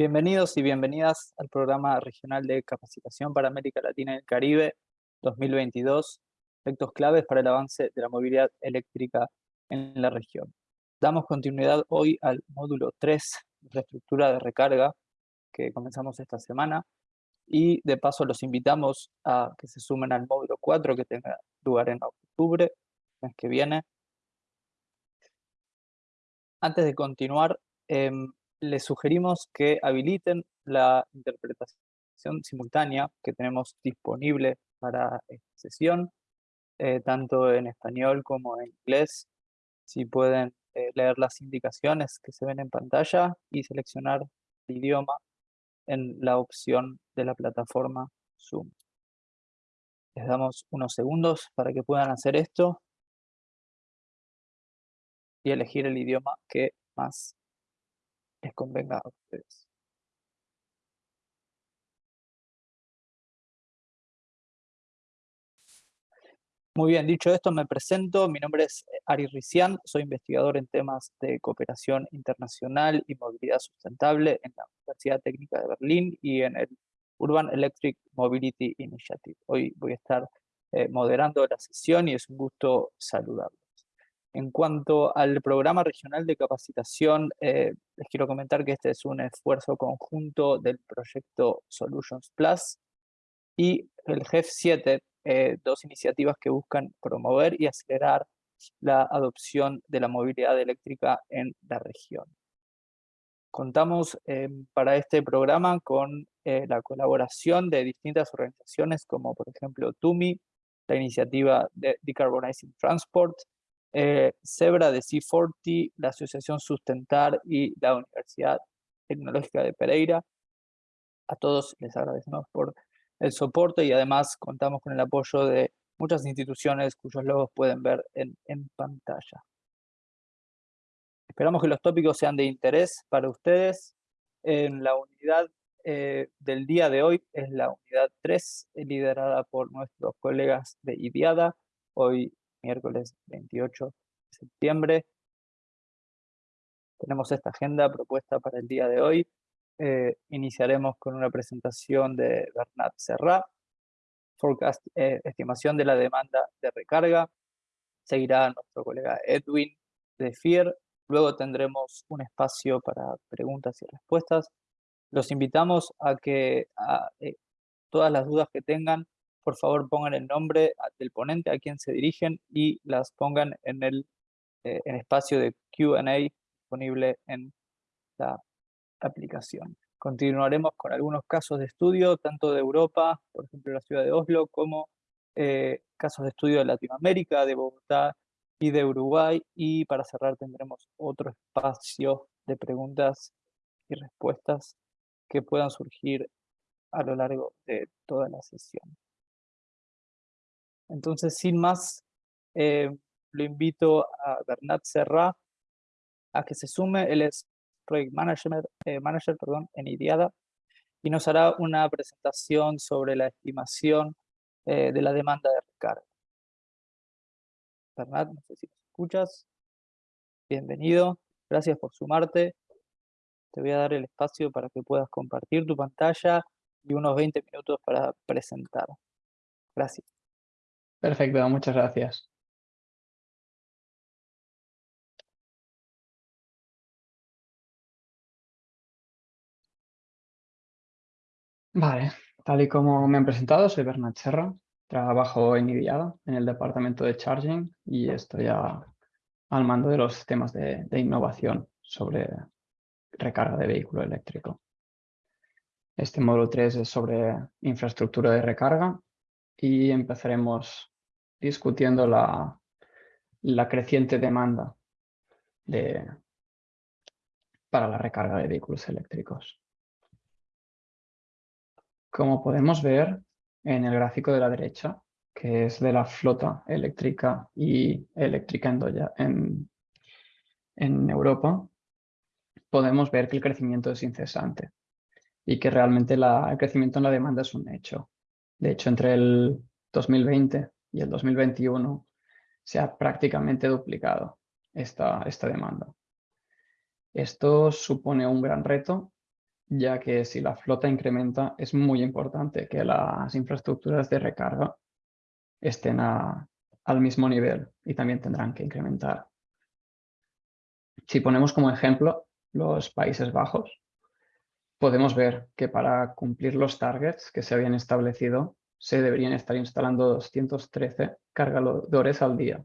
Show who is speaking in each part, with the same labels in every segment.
Speaker 1: Bienvenidos y bienvenidas al programa regional de capacitación para América Latina y el Caribe 2022, efectos claves para el avance de la movilidad eléctrica en la región. Damos continuidad hoy al módulo 3, infraestructura de recarga, que comenzamos esta semana, y de paso los invitamos a que se sumen al módulo 4 que tenga lugar en octubre, mes que viene. Antes de continuar, em, les sugerimos que habiliten la interpretación simultánea que tenemos disponible para esta sesión, eh, tanto en español como en inglés. Si pueden eh, leer las indicaciones que se ven en pantalla y seleccionar el idioma en la opción de la plataforma Zoom. Les damos unos segundos para que puedan hacer esto y elegir el idioma que más les convenga a ustedes. Muy bien, dicho esto, me presento. Mi nombre es eh, Ari Rician, soy investigador en temas de cooperación internacional y movilidad sustentable en la Universidad Técnica de Berlín y en el Urban Electric Mobility Initiative. Hoy voy a estar eh, moderando la sesión y es un gusto saludarlos. En cuanto al programa regional de capacitación, eh, les quiero comentar que este es un esfuerzo conjunto del proyecto Solutions Plus y el GEF 7, eh, dos iniciativas que buscan promover y acelerar la adopción de la movilidad eléctrica en la región. Contamos eh, para este programa con la colaboración de distintas organizaciones como por ejemplo TUMI, la iniciativa de Decarbonizing Transport, eh, Zebra de C40, la Asociación Sustentar y la Universidad Tecnológica de Pereira. A todos les agradecemos por el soporte y además contamos con el apoyo de muchas instituciones cuyos logos pueden ver en, pantalla. Esperamos que los tópicos sean de interés para ustedes. En la unidad eh, del día de hoy es la unidad 3, liderada por nuestros colegas de IDIADA. Hoy miércoles 28 de septiembre. Tenemos esta agenda propuesta para el día de hoy. Eh, iniciaremos con una presentación de Bernat Serra, forecast, eh, estimación de la demanda de recarga. Seguirá nuestro colega Edwin de FIER. Luego tendremos un espacio para preguntas y respuestas. Los invitamos a que eh, todas las dudas que tengan por favor pongan el nombre del ponente a quien se dirigen y las pongan en el eh, espacio de Q&A disponible en la aplicación. Continuaremos con algunos casos de estudio, tanto de Europa, por ejemplo la ciudad de Oslo, como eh, casos de estudio de Latinoamérica, de Bogotá y de Uruguay. Y para cerrar tendremos otro espacio de preguntas y respuestas que puedan surgir a lo largo de toda la sesión. Entonces, sin más, eh, lo invito a Bernat Serra a que se sume. Él es Project Manager, eh, manager perdón, en IDIADA y nos hará una presentación sobre la estimación eh, de la demanda de recarga. Bernat, no sé si me escuchas. Bienvenido, gracias por sumarte. Te voy a dar el espacio para que puedas compartir tu pantalla y unos 20 minutos para presentar. Gracias.
Speaker 2: Perfecto, muchas gracias. Vale, tal y como me han presentado, soy Bernat Serra, trabajo en IDIADA, en el departamento de Charging, y estoy al mando de los temas de, de innovación sobre recarga de vehículo eléctrico. Este módulo 3 es sobre infraestructura de recarga y empezaremos discutiendo la, creciente demanda de, para la recarga de vehículos eléctricos. Como podemos ver en el gráfico de la derecha, que es de la flota eléctrica y eléctrica en, Europa, podemos ver que el crecimiento es incesante y que realmente el crecimiento en la demanda es un hecho. De hecho, entre el 2020 y el 2021 se ha prácticamente duplicado esta, esta demanda. Esto supone un gran reto ya que si la flota incrementa es muy importante que las infraestructuras de recarga estén al mismo nivel y también tendrán que incrementar. Si ponemos como ejemplo los Países Bajos, podemos ver que para cumplir los targets que se habían establecido se deberían estar instalando 213 cargadores al día,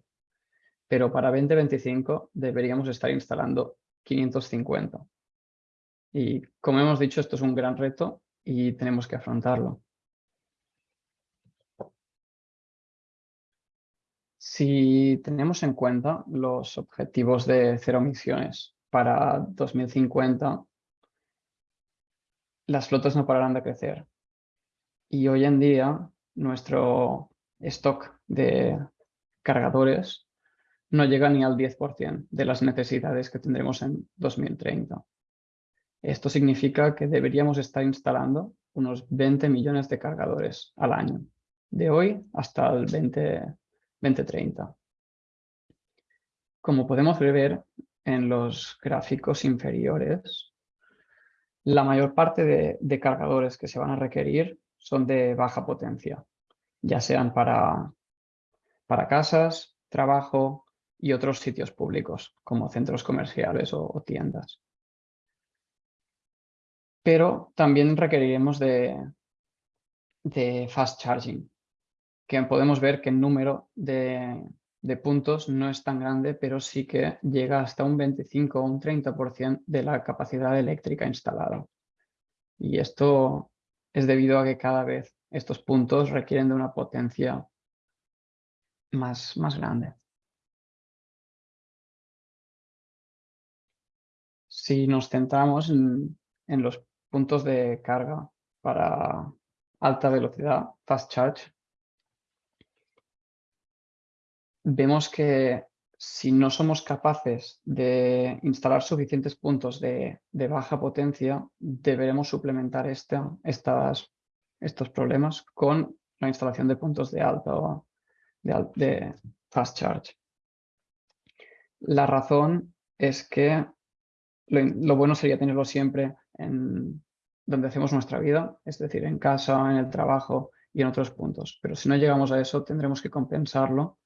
Speaker 2: pero para 2025 deberíamos estar instalando 550. Y como hemos dicho, esto es un gran reto y tenemos que afrontarlo. Si tenemos en cuenta los objetivos de cero emisiones para 2050, las flotas no pararán de crecer. Y hoy en día nuestro stock de cargadores no llega ni al 10% de las necesidades que tendremos en 2030. Esto significa que deberíamos estar instalando unos 20 millones de cargadores al año, de hoy hasta el 20, 2030. Como podemos ver en los gráficos inferiores, la mayor parte de, cargadores que se van a requerir son de baja potencia, ya sean para, para casas, trabajo y otros sitios públicos, como centros comerciales o, tiendas. Pero también requeriremos de, de fast charging, que podemos ver que el número de, puntos no es tan grande, pero sí que llega hasta un 25 o un 30% de la capacidad eléctrica instalada. Y esto es debido a que cada vez estos puntos requieren de una potencia más, más grande. Si nos centramos en, en los puntos de carga para alta velocidad, fast charge, vemos que si no somos capaces de instalar suficientes puntos de, baja potencia, deberemos suplementar estos problemas con la instalación de puntos de alta o de, fast charge. La razón es que lo, bueno sería tenerlo siempre en donde hacemos nuestra vida, es decir, en casa, en el trabajo y en otros puntos. Pero si no llegamos a eso, tendremos que compensarlo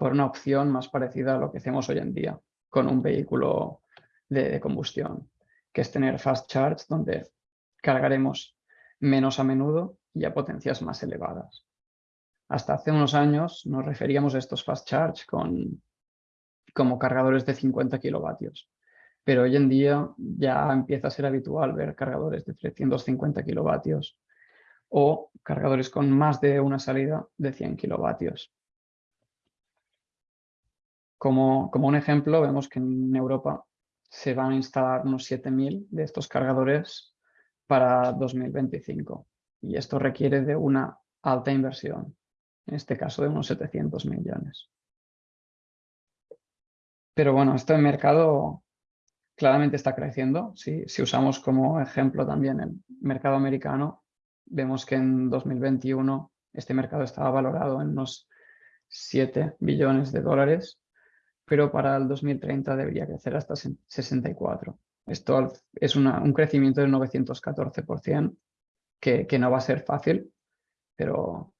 Speaker 2: por una opción más parecida a lo que hacemos hoy en día con un vehículo de, combustión, que es tener fast charge donde cargaremos menos a menudo y a potencias más elevadas. Hasta hace unos años nos referíamos a estos fast charge con, como cargadores de 50 kilovatios, pero hoy en día ya empieza a ser habitual ver cargadores de 350 kilovatios o cargadores con más de una salida de 100 kilovatios. Como, un ejemplo, vemos que en Europa se van a instalar unos 7.000 de estos cargadores para 2025 y esto requiere de una alta inversión, en este caso de unos 700 millones. Pero bueno, este mercado claramente está creciendo. Si, usamos como ejemplo también el mercado americano, vemos que en 2021 este mercado estaba valorado en unos 7 billones de dólares pero para el 2030 debería crecer hasta 64. Esto es un crecimiento del 914%, que, no va a ser fácil, pero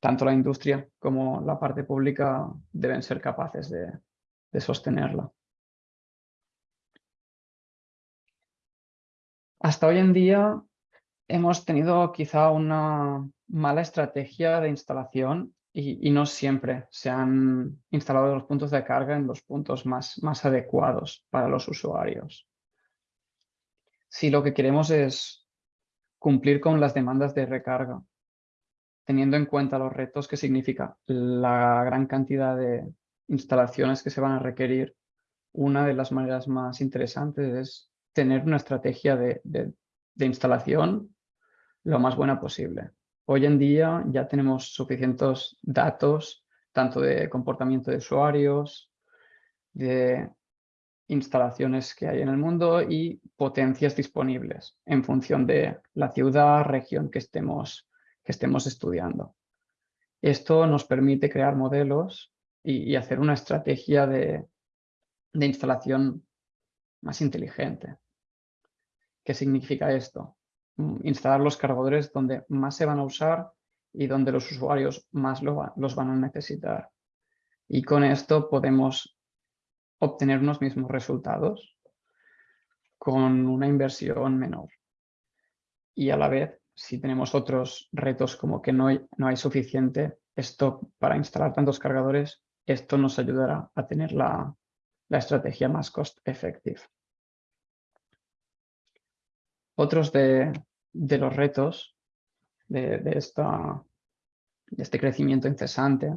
Speaker 2: tanto la industria como la parte pública deben ser capaces de sostenerla. Hasta hoy en día hemos tenido quizá una mala estrategia de instalación y, no siempre se han instalado los puntos de carga en los puntos más, más adecuados para los usuarios. Si lo que queremos es cumplir con las demandas de recarga, teniendo en cuenta los retos que significa la gran cantidad de instalaciones que se van a requerir, una de las maneras más interesantes es tener una estrategia de, de instalación lo más buena posible. Hoy en día ya tenemos suficientes datos, tanto de comportamiento de usuarios, de instalaciones que hay en el mundo y potencias disponibles en función de la ciudad, región que estemos, que estemos estudiando. Esto nos permite crear modelos y, hacer una estrategia de instalación más inteligente. ¿Qué significa esto? Mm, instalar los cargadores donde más se van a usar y donde los usuarios más los van a necesitar. Y con esto podemos obtener unos mismos resultados con una inversión menor. Y a la vez, si tenemos otros retos como que no hay, no hay suficiente stock para instalar tantos cargadores, esto nos ayudará a tener la, la estrategia más cost effective. Otros de, los retos de, este crecimiento incesante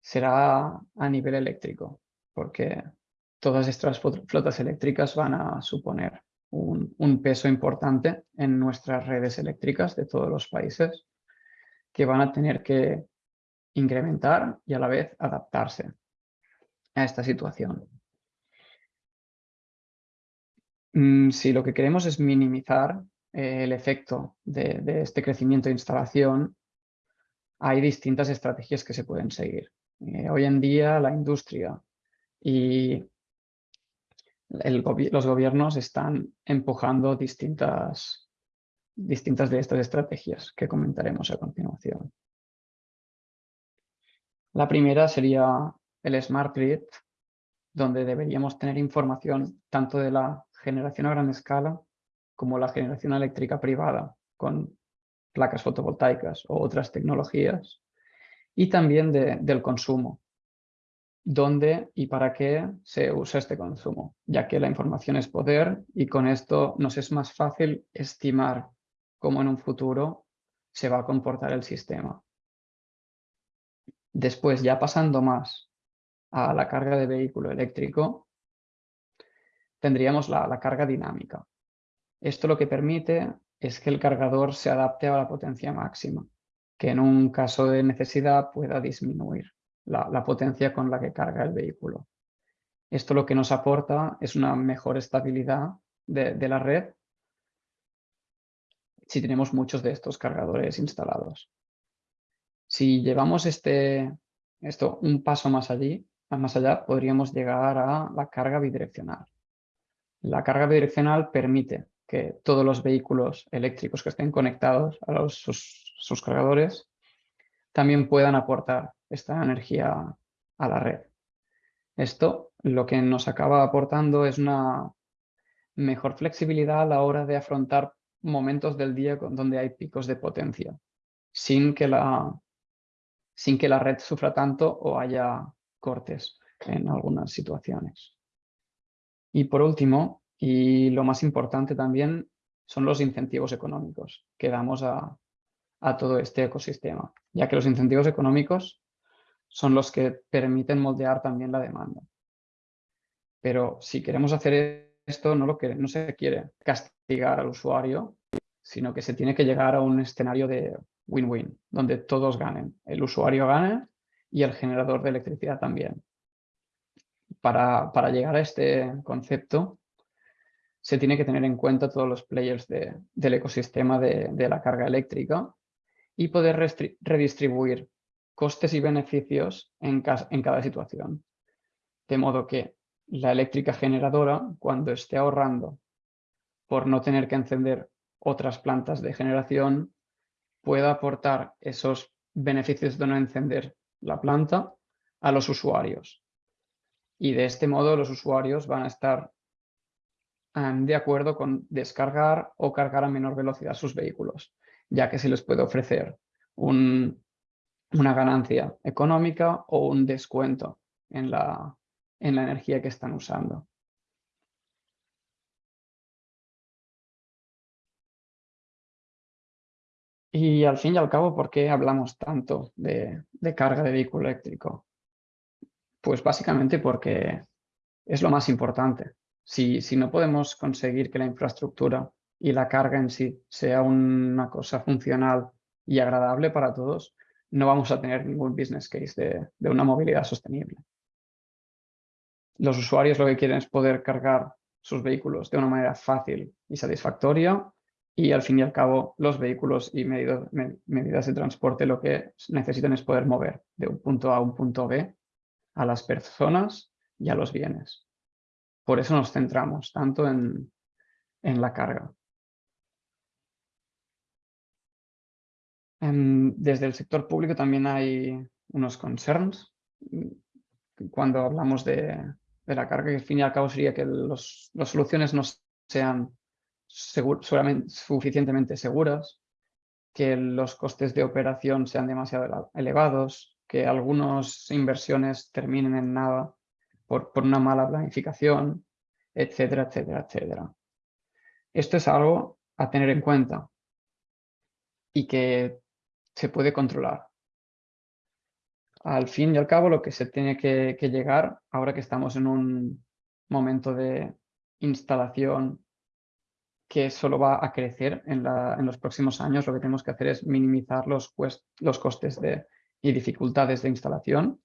Speaker 2: será a nivel eléctrico, porque todas estas flotas eléctricas van a suponer un, peso importante en nuestras redes eléctricas de todos los países que van a tener que incrementar y a la vez adaptarse a esta situación. Mm, si lo que queremos es minimizar eh, el efecto de, este crecimiento de instalación, hay distintas estrategias que se pueden seguir. Eh, hoy en día la industria y los gobiernos están empujando distintas, distintas de estas estrategias que comentaremos a continuación. La primera sería el Smart Grid, donde deberíamos tener información tanto de la generación a gran escala como la generación eléctrica privada con placas fotovoltaicas o otras tecnologías y también del consumo, dónde y para qué se usa este consumo, ya que la información es poder y con esto nos es más fácil estimar cómo en un futuro se va a comportar el sistema. Después, ya pasando más a la carga de vehículo eléctrico, tendríamos la, carga dinámica. Esto lo que permite es que el cargador se adapte a la potencia máxima, que en un caso de necesidad pueda disminuir la, potencia con la que carga el vehículo. Esto lo que nos aporta es una mejor estabilidad de, de la red si tenemos muchos de estos cargadores instalados. Si llevamos este, esto un paso más, allí, más allá, podríamos llegar a la carga bidireccional. La carga bidireccional permite que todos los vehículos eléctricos que estén conectados a los, sus, cargadores también puedan aportar esta energía a la red. Esto lo que nos acaba aportando es una mejor flexibilidad a la hora de afrontar momentos del día donde hay picos de potencia, sin que la, sin que la red sufra tanto o haya cortes en algunas situaciones. Y por último, y lo más importante también, son los incentivos económicos que damos a, todo este ecosistema, ya que los incentivos económicos son los que permiten moldear también la demanda. Pero si queremos hacer esto, no, lo que, no se quiere castigar al usuario, sino que se tiene que llegar a un escenario de win-win, donde todos ganen. El usuario gane y el generador de electricidad también para, llegar a este concepto se tiene que tener en cuenta todos los players del ecosistema de, la carga eléctrica y poder redistribuir costes y beneficios en, cada situación. De modo que la eléctrica generadora, cuando esté ahorrando por no tener que encender otras plantas de generación, pueda aportar esos beneficios de no encender la planta a los usuarios y de este modo los usuarios van a estar em, de acuerdo con descargar o cargar a menor velocidad sus vehículos, ya que se les puede ofrecer una ganancia económica o un descuento en la, en la energía que están usando. Y al fin y al cabo, ¿por qué hablamos tanto de carga de vehículo eléctrico? Pues básicamente porque es lo más importante. Si, si no podemos conseguir que la infraestructura y la carga en sí sea una cosa funcional y agradable para todos, no vamos a tener ningún business case de, de, una movilidad sostenible. Los usuarios lo que quieren es poder cargar sus vehículos de una manera fácil y satisfactoria y al fin y al cabo los vehículos y medidas de transporte lo que necesitan es poder mover de un punto A a un punto B a las personas y a los bienes. Por eso nos centramos tanto en, en la carga. desde el sector público también hay unos concerns cuando hablamos de, la carga, que al fin y al cabo sería que las soluciones no sean suficientemente seguras, que los costes de operación sean demasiado elevados, que algunas inversiones terminen en nada por, por una mala planificación, etcétera, etcétera, etcétera. Esto es algo a tener en cuenta y que se puede controlar. Al fin y al cabo, lo que se tiene que, llegar, ahora que estamos en un momento de instalación que solo va a crecer en, los próximos años, lo que tenemos que hacer es minimizar los, los costes de, y dificultades de instalación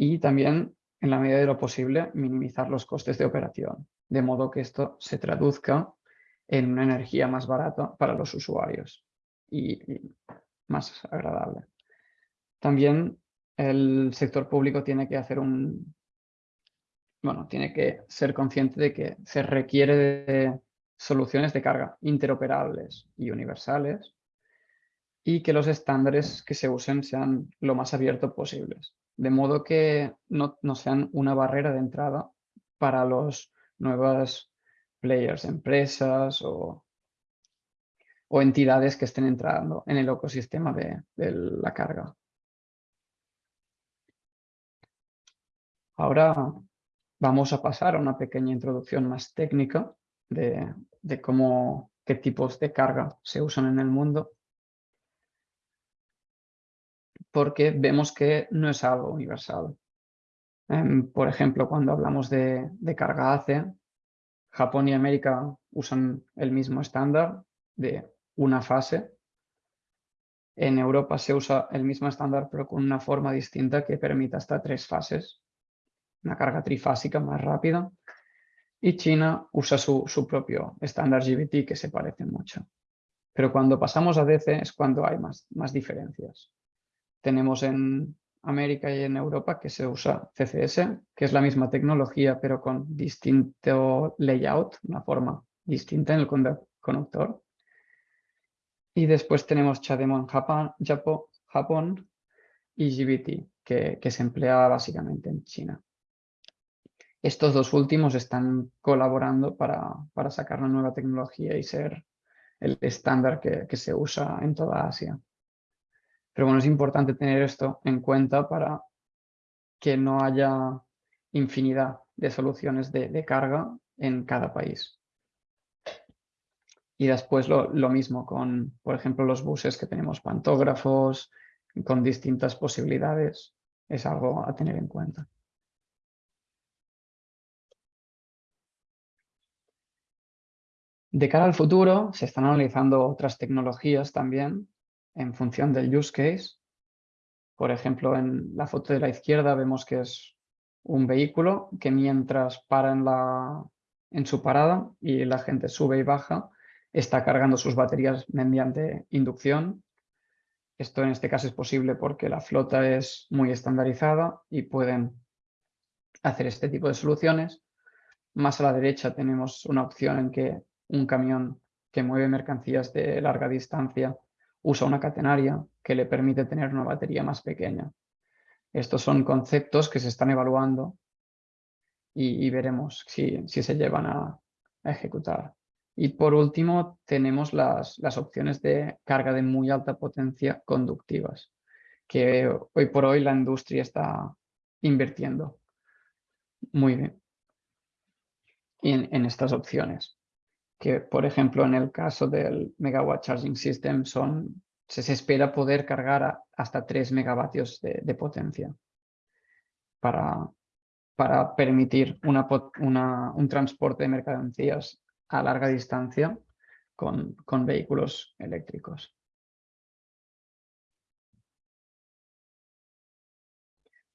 Speaker 2: y también, en la medida de lo posible, minimizar los costes de operación, de modo que esto se traduzca en una energía más barata para los usuarios y, más agradable. También el sector público tiene que hacer un... Bueno, tiene que ser consciente de que se requiere de soluciones de carga interoperables y universales y que los estándares que se usen sean lo más abiertos posibles, de modo que no, no sean una barrera de entrada para los nuevos players, empresas o o entidades que estén entrando en el ecosistema de, la carga. Ahora vamos a pasar a una pequeña introducción más técnica de, cómo, qué tipos de carga se usan en el mundo. Porque vemos que no es algo universal. Em, por ejemplo, cuando hablamos de, de carga ACE, Japón y América usan el mismo estándar de una fase. En Europa se usa el mismo estándar pero con una forma distinta que permite hasta tres fases. Una carga trifásica más rápida. Y China usa su, propio estándar GBT que se parece mucho. Pero cuando pasamos a DC es cuando hay más, más diferencias. Tenemos en América y en Europa que se usa CCS, que es la misma tecnología pero con distinto layout, una forma distinta en el conductor. Y después tenemos CHAdeMO en Japón, Japón y GBT, que, se emplea básicamente en China. Estos dos últimos están colaborando para, sacar una nueva tecnología y ser el estándar que, se usa en toda Asia. Pero bueno, es importante tener esto en cuenta para que no haya infinidad de soluciones de carga en cada país. Y después lo, mismo con, por ejemplo, los buses que tenemos pantógrafos, con distintas posibilidades. Es algo a tener en cuenta. De cara al futuro, se están analizando otras tecnologías también en función del use case. Por ejemplo, en la foto de la izquierda vemos que es un vehículo que mientras para en, la, en su parada y la gente sube y baja, está cargando sus baterías mediante inducción. Esto en este caso es posible porque la flota es muy estandarizada y pueden hacer este tipo de soluciones. Más a la derecha tenemos una opción en que un camión que mueve mercancías de larga distancia usa una catenaria que le permite tener una batería más pequeña. Estos son conceptos que se están evaluando y, veremos si, se llevan a ejecutar. Y por último tenemos las, opciones de carga de muy alta potencia conductivas, que hoy por hoy la industria está invirtiendo muy bien en, estas opciones. Que por ejemplo en el caso del Megawatt Charging System son, se, espera poder cargar hasta 3 megavatios de, potencia para, para permitir un transporte de mercancías a larga distancia con, vehículos eléctricos.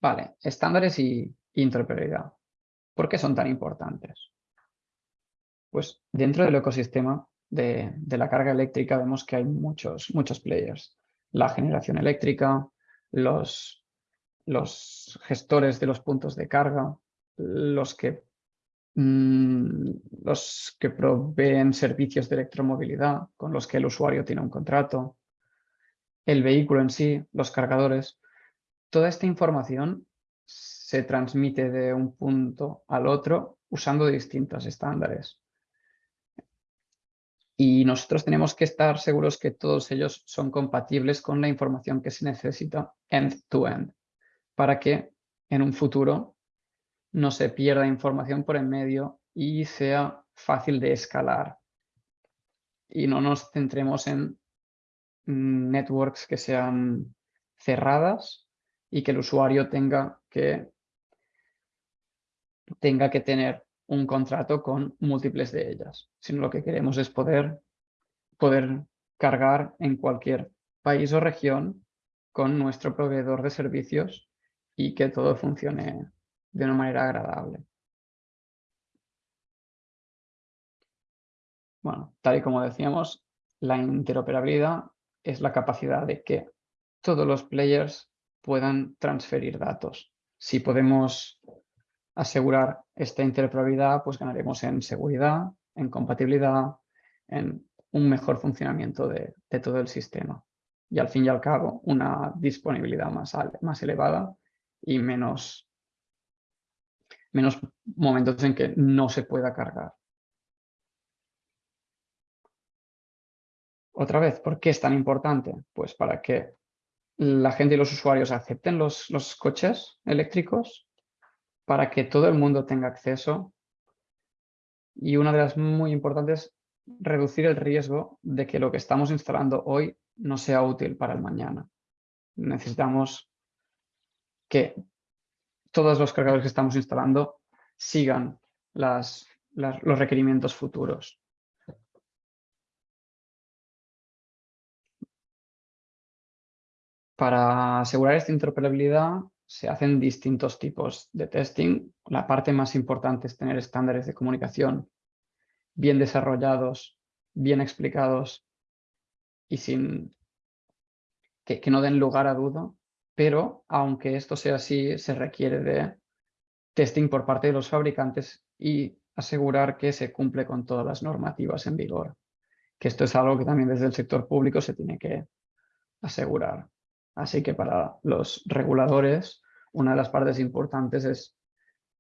Speaker 2: Vale, estándares y interoperabilidad. ¿Por qué son tan importantes? Pues dentro del ecosistema de, la carga eléctrica vemos que hay muchos, muchos players. La generación eléctrica, los, los gestores de los puntos de carga, los que mm, los que proveen servicios de electromovilidad con los que el usuario tiene un contrato, el vehículo en sí, los cargadores. Toda esta información se transmite de un punto al otro usando distintos estándares. Y nosotros tenemos que estar seguros que todos ellos son compatibles con la información que se necesita end-to-end -end, para que en un futuro no se pierda información por en medio y sea fácil de escalar. Y no nos centremos en networks que sean cerradas y que el usuario tenga que, tenga que tener un contrato con múltiples de ellas, sino lo que queremos es poder, poder cargar en cualquier país o región con nuestro proveedor de servicios y que todo funcione de una manera agradable. Bueno, tal y como decíamos, la interoperabilidad es la capacidad de que todos los players puedan transferir datos. Si podemos asegurar esta interoperabilidad, pues ganaremos en seguridad, en compatibilidad, en un mejor funcionamiento de, todo el sistema. Y al fin y al cabo, una disponibilidad más, más elevada y menos, menos momentos en que no se pueda cargar. Otra vez, ¿por qué es tan importante? Pues para que la gente y los usuarios acepten los, los coches eléctricos, para que todo el mundo tenga acceso y una de las muy importantes, reducir el riesgo de que lo que estamos instalando hoy no sea útil para el mañana. Necesitamos que todos los cargadores que estamos instalando sigan los requerimientos futuros. Para asegurar esta interoperabilidad se hacen distintos tipos de testing. La parte más importante es tener estándares de comunicación bien desarrollados, bien explicados y sin que, no den lugar a duda. Pero aunque esto sea así, se requiere de testing por parte de los fabricantes y asegurar que se cumple con todas las normativas en vigor. Que esto es algo que también desde el sector público se tiene que asegurar. Así que para los reguladores, una de las partes importantes es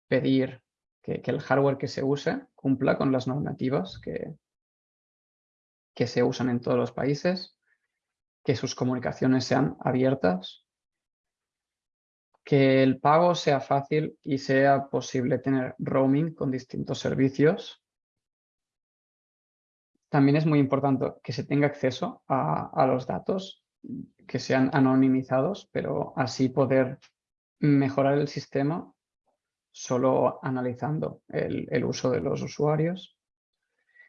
Speaker 2: pedir que, el hardware que se use cumpla con las normativas que, que se usan en todos los países, que sus comunicaciones sean abiertas, que el pago sea fácil y sea posible tener roaming con distintos servicios. También es muy importante que se tenga acceso a, a los datos que sean anonimizados, pero así poder mejorar el sistema solo analizando el, uso de los usuarios.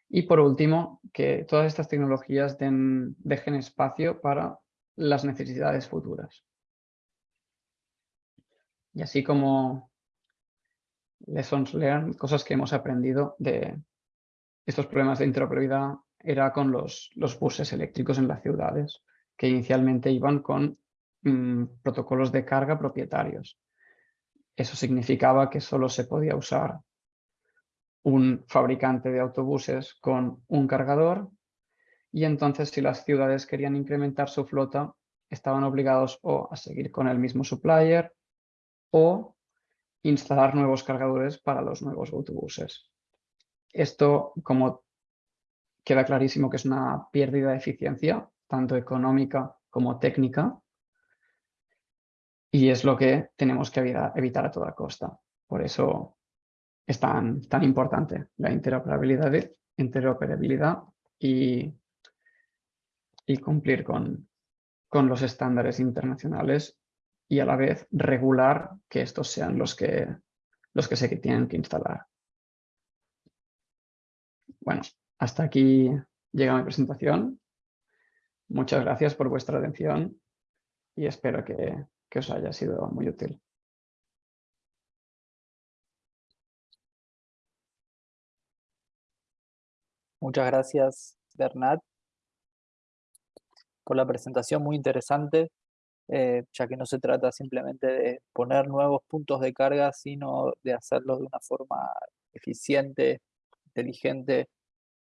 Speaker 2: Y por último, que todas estas tecnologías dejen espacio para las necesidades futuras. Y así como lessons learned, cosas que hemos aprendido de estos problemas de interoperabilidad, era con los buses eléctricos en las ciudades que inicialmente iban con mm, protocolos de carga propietarios. Eso significaba que solo se podía usar un fabricante de autobuses con un cargador y entonces si las ciudades querían incrementar su flota estaban obligados o a seguir con el mismo supplier o instalar nuevos cargadores para los nuevos autobuses. Esto, como queda clarísimo que es una pérdida de eficiencia, tanto económica como técnica, y es lo que tenemos que evitar, a toda costa. Por eso es tan, tan importante la interoperabilidad, interoperabilidad y, y cumplir con, con los estándares internacionales y a la vez regular que estos sean los que, los que se tienen que instalar. Bueno, hasta aquí llega mi presentación. Muchas gracias por vuestra atención y espero que, os haya sido muy útil.
Speaker 1: Muchas gracias, Bernat, por la presentación muy interesante, eh, ya que no se trata simplemente de poner nuevos puntos de carga, sino de hacerlo de una forma eficiente, inteligente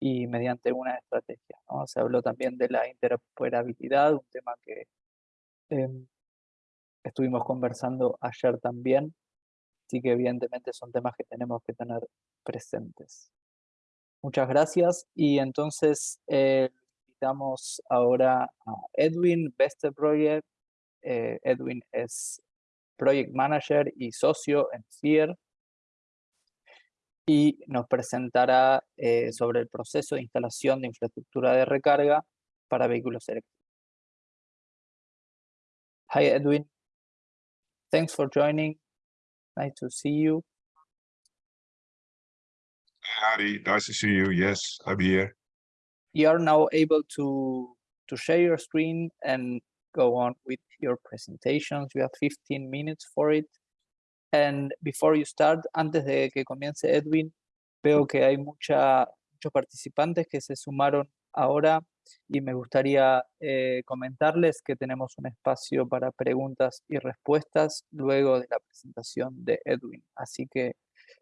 Speaker 1: y mediante una estrategia. Se habló también de la interoperabilidad, un tema que em, estuvimos conversando ayer también, así que evidentemente son temas que tenemos que tener presentes. Muchas gracias y entonces eh, invitamos ahora a Edwin Beste Project. Eh, Edwin es Project Manager y socio en FIER y nos presentará eh, sobre el proceso de instalación de infraestructura de recarga para vehículos eléctricos. Hi Edwin, thanks for joining. Nice to see you.
Speaker 3: Harry, nice to see you. Yes, I'm here.
Speaker 1: You are now able to to share your screen and go on with your presentations. You have 15 minutes for it. And before you start, antes de que comience Edwin, veo que hay mucha, muchos participantes que se sumaron ahora y me gustaría eh, comentarles que tenemos un espacio para preguntas y respuestas luego de la presentación de Edwin. Así que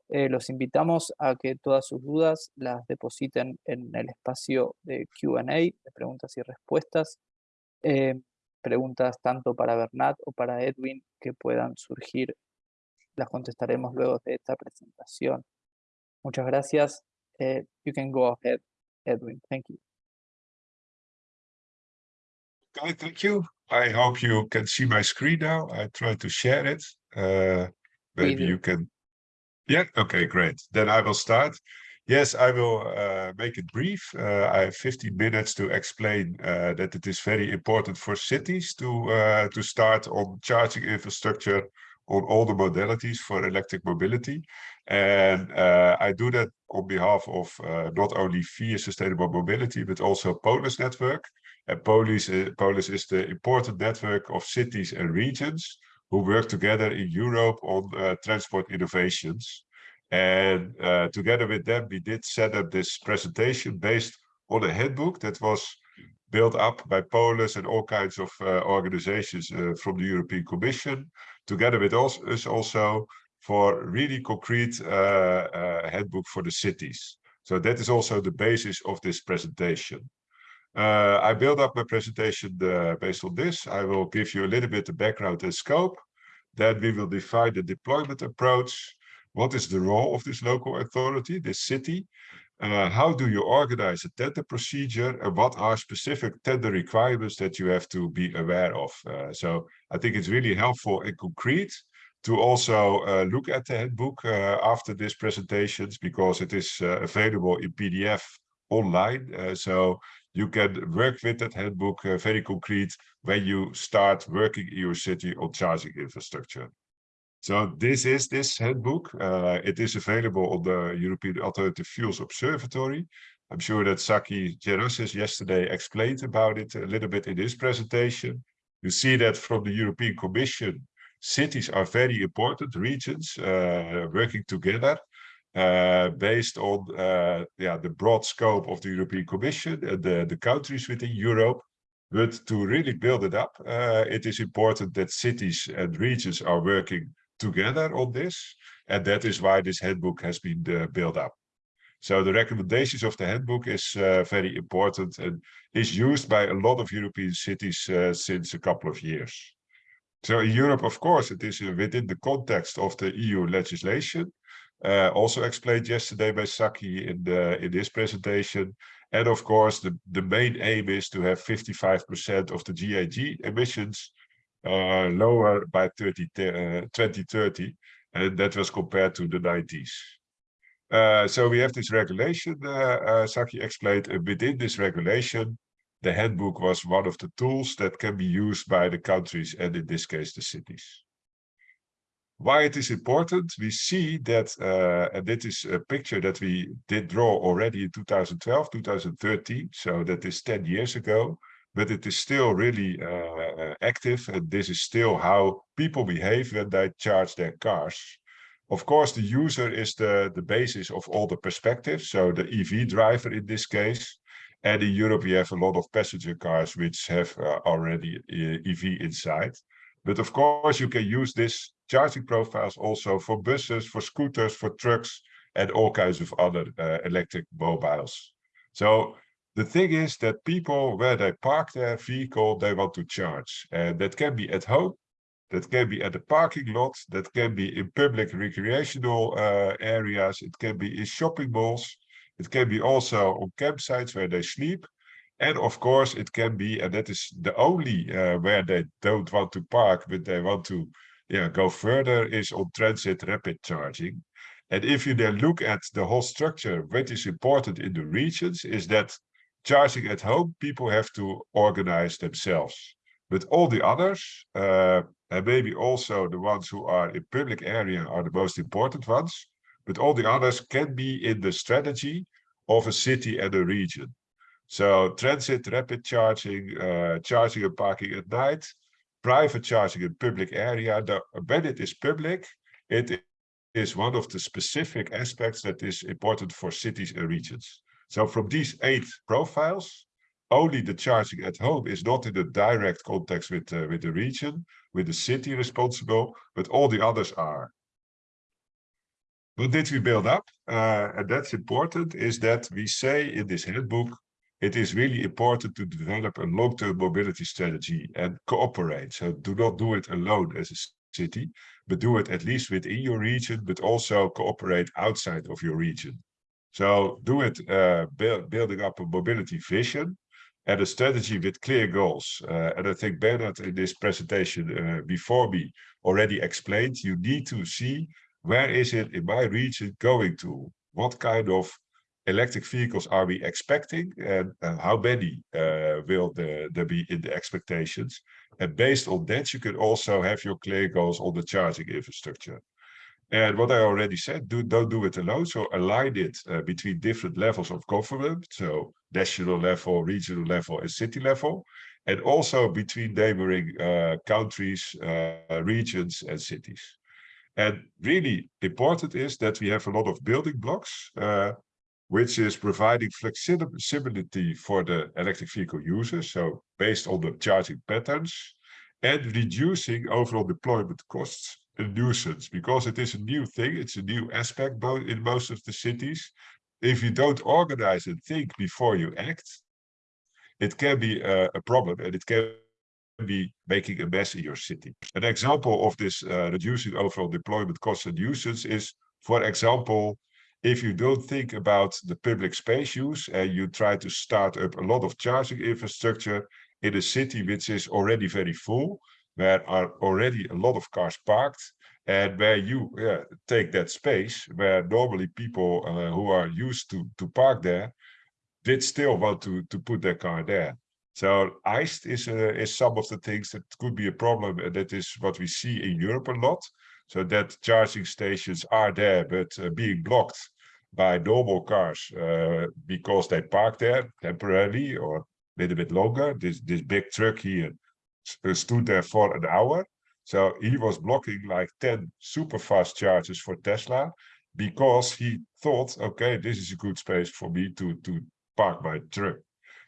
Speaker 1: eh, los invitamos a que todas sus dudas las depositen en el espacio de Q&A, de preguntas y respuestas. Eh, preguntas tanto para Bernat o para Edwin que puedan surgir las contestaremos luego de esta presentación. Muchas gracias. Uh, you can go ahead, Edwin. Thank you.
Speaker 3: Okay, thank you. I hope you can see my screen now. I try to share it. Uh, maybe you can. Yeah, okay, great. Then I will start. Yes, I will uh, make it brief. Uh, I have 15 minutes to explain uh, that it is very important for cities to uh, to start on charging infrastructure on all the modalities for electric mobility. And uh, I do that on behalf of uh, not only VIA Sustainable Mobility, but also Polis Network. And Polis, uh, Polis is the important network of cities and regions who work together in Europe on uh, transport innovations. And uh, together with them, we did set up this presentation based on a handbook that was built up by Polis and all kinds of uh, organizations from the European Commission together with us also for really concrete uh, uh, handbook for the cities. So that is also the basis of this presentation. Uh, I build up my presentation uh, based on this. I will give you a little bit of background and scope. Then we will define the deployment approach. What is the role of this local authority, this city? Uh, how do you organize a tender procedure and what are specific tender requirements that you have to be aware of? Uh, so I think it's really helpful and concrete to also uh, look at the handbook uh, after these presentations because it is uh, available in PDF online. Uh, so you can work with that handbook very concrete when you start working in your city on charging infrastructure. So this is this handbook. Uh, it is available on the European Alternative Fuels Observatory. I'm sure that Saki Gerassis yesterday explained about it a little bit in his presentation. You see that from the European Commission, cities are very important regions uh, working together uh, based on uh, yeah, the broad scope of the European Commission and the, the countries within Europe. But to really build it up, uh, it is important that cities and regions are working together on this. And that is why this handbook has been uh, built up. So the recommendations of the handbook is uh, very important and is used by a lot of European cities uh, since a couple of years. So in Europe, of course, it is uh, within the context of the EU legislation, uh, also explained yesterday by Saki in, the, in this presentation. And of course, the, the main aim is to have 55% of the GHG emissions uh, lower by 30, uh, 2030, and that was compared to the 90s. Uh, so we have this regulation, uh, uh, Saki explained, within this regulation, the handbook was one of the tools that can be used by the countries and in this case, the cities. Why it is important, we see that, uh, and this is a picture that we did draw already in 2012, 2013, so that is 10 years ago, but it is still really uh, active and this is still how people behave when they charge their cars. Of course, the user is the, the basis of all the perspectives, so the EV driver in this case. And in Europe, we have a lot of passenger cars which have uh, already EV uh, inside. But of course, you can use this charging profiles also for buses, for scooters, for trucks, and all kinds of other uh, electric mobiles. So the thing is that people, where they park their vehicle, they want to charge. And that can be at home, that can be at the parking lot, that can be in public recreational uh, areas, it can be in shopping malls, it can be also on campsites where they sleep. And of course, it can be, and that is the only uh, where they don't want to park, but they want to yeah, go further, is on transit rapid charging. And if you then look at the whole structure, what is important in the regions is that charging at home, people have to organize themselves. But all the others, uh, and maybe also the ones who are in public area are the most important ones, but all the others can be in the strategy of a city and a region. So transit, rapid charging, uh, charging and parking at night, private charging in public area. The, when it is public, it is one of the specific aspects that is important for cities and regions. So from these eight profiles, only the charging at home is not in the direct context with, uh, with the region, with the city responsible, but all the others are. What did we build up? Uh, and that's important, is that we say in this handbook, it is really important to develop a long-term mobility strategy and cooperate. So do not do it alone as a city, but do it at least within your region, but also cooperate outside of your region. So do it uh, build, building up a mobility vision and a strategy with clear goals. Uh, and I think Bernard in this presentation uh, before me already explained, you need to see where is it in my region going to? What kind of electric vehicles are we expecting and uh, how many uh, will the, there be in the expectations? And based on that, you could also have your clear goals on the charging infrastructure. And what I already said, do, don't do it alone. So align it uh, between different levels of government. So national level, regional level, and city level. And also between neighboring uh, countries, uh, regions, and cities. And really important is that we have a lot of building blocks, uh, which is providing flexibility for the electric vehicle users. So based on the charging patterns and reducing overall deployment costs a nuisance because it is a new thing. It's a new aspect in most of the cities. If you don't organize and think before you act, it can be a, a problem and it can be making a mess in your city. An example of this uh, reducing overall deployment costs and nuisance is, for example, if you don't think about the public space use and you try to start up a lot of charging infrastructure in a city which is already very full, where are already a lot of cars parked and where you yeah, take that space where normally people uh, who are used to to park there did still want to to put their car there. So iced is uh, is some of the things that could be a problem that is what we see in europe a lot. So that charging stations are there but uh, being blocked by normal cars uh, because they park there temporarily or a little bit longer this this big truck here stood there for an hour. So he was blocking like 10 super fast charges for Tesla because he thought, okay, this is a good space for me to, to park my truck.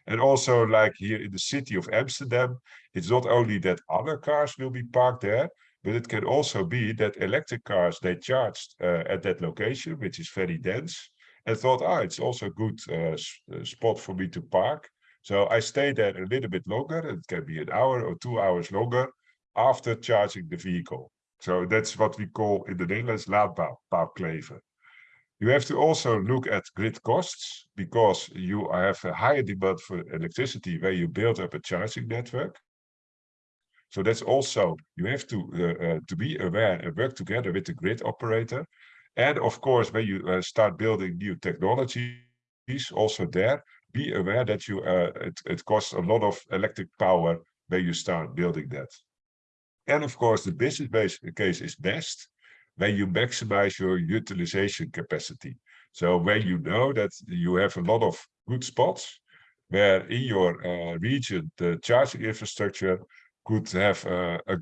Speaker 3: And also like here in the city of Amsterdam, it's not only that other cars will be parked there, but it can also be that electric cars, they charged uh, at that location, which is very dense, and thought, ah, it's also a good uh, uh spot for me to park. So I stay there a little bit longer. It can be an hour or two hours longer after charging the vehicle. So that's what we call in the Netherlands laadpaalkleven. You have to also look at grid costs because you have a higher demand for electricity where you build up a charging network. So that's also, you have to, uh, uh, to be aware and work together with the grid operator. And of course, when you uh, start building new technologies, also there, be aware that you it, it costs a lot of electric power when you start building that. And of course, the business base case is best when you maximize your utilization capacity. So when you know that you have a lot of good spots where in your uh, region, the charging infrastructure could have uh, a,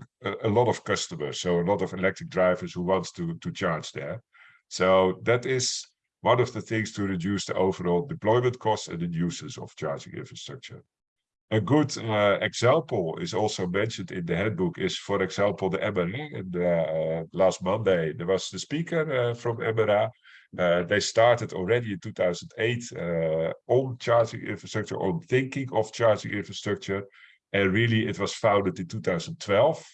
Speaker 3: a lot of customers. So a lot of electric drivers who wants to, to charge there. So that is one of the things to reduce the overall deployment costs and the uses of charging infrastructure. A good uh, example is also mentioned in the handbook is, for example, the MRA. And uh, last Monday, there was the speaker uh, from MRA. Uh, they started already in 2008 uh, on charging infrastructure, on thinking of charging infrastructure. And really, it was founded in 2012.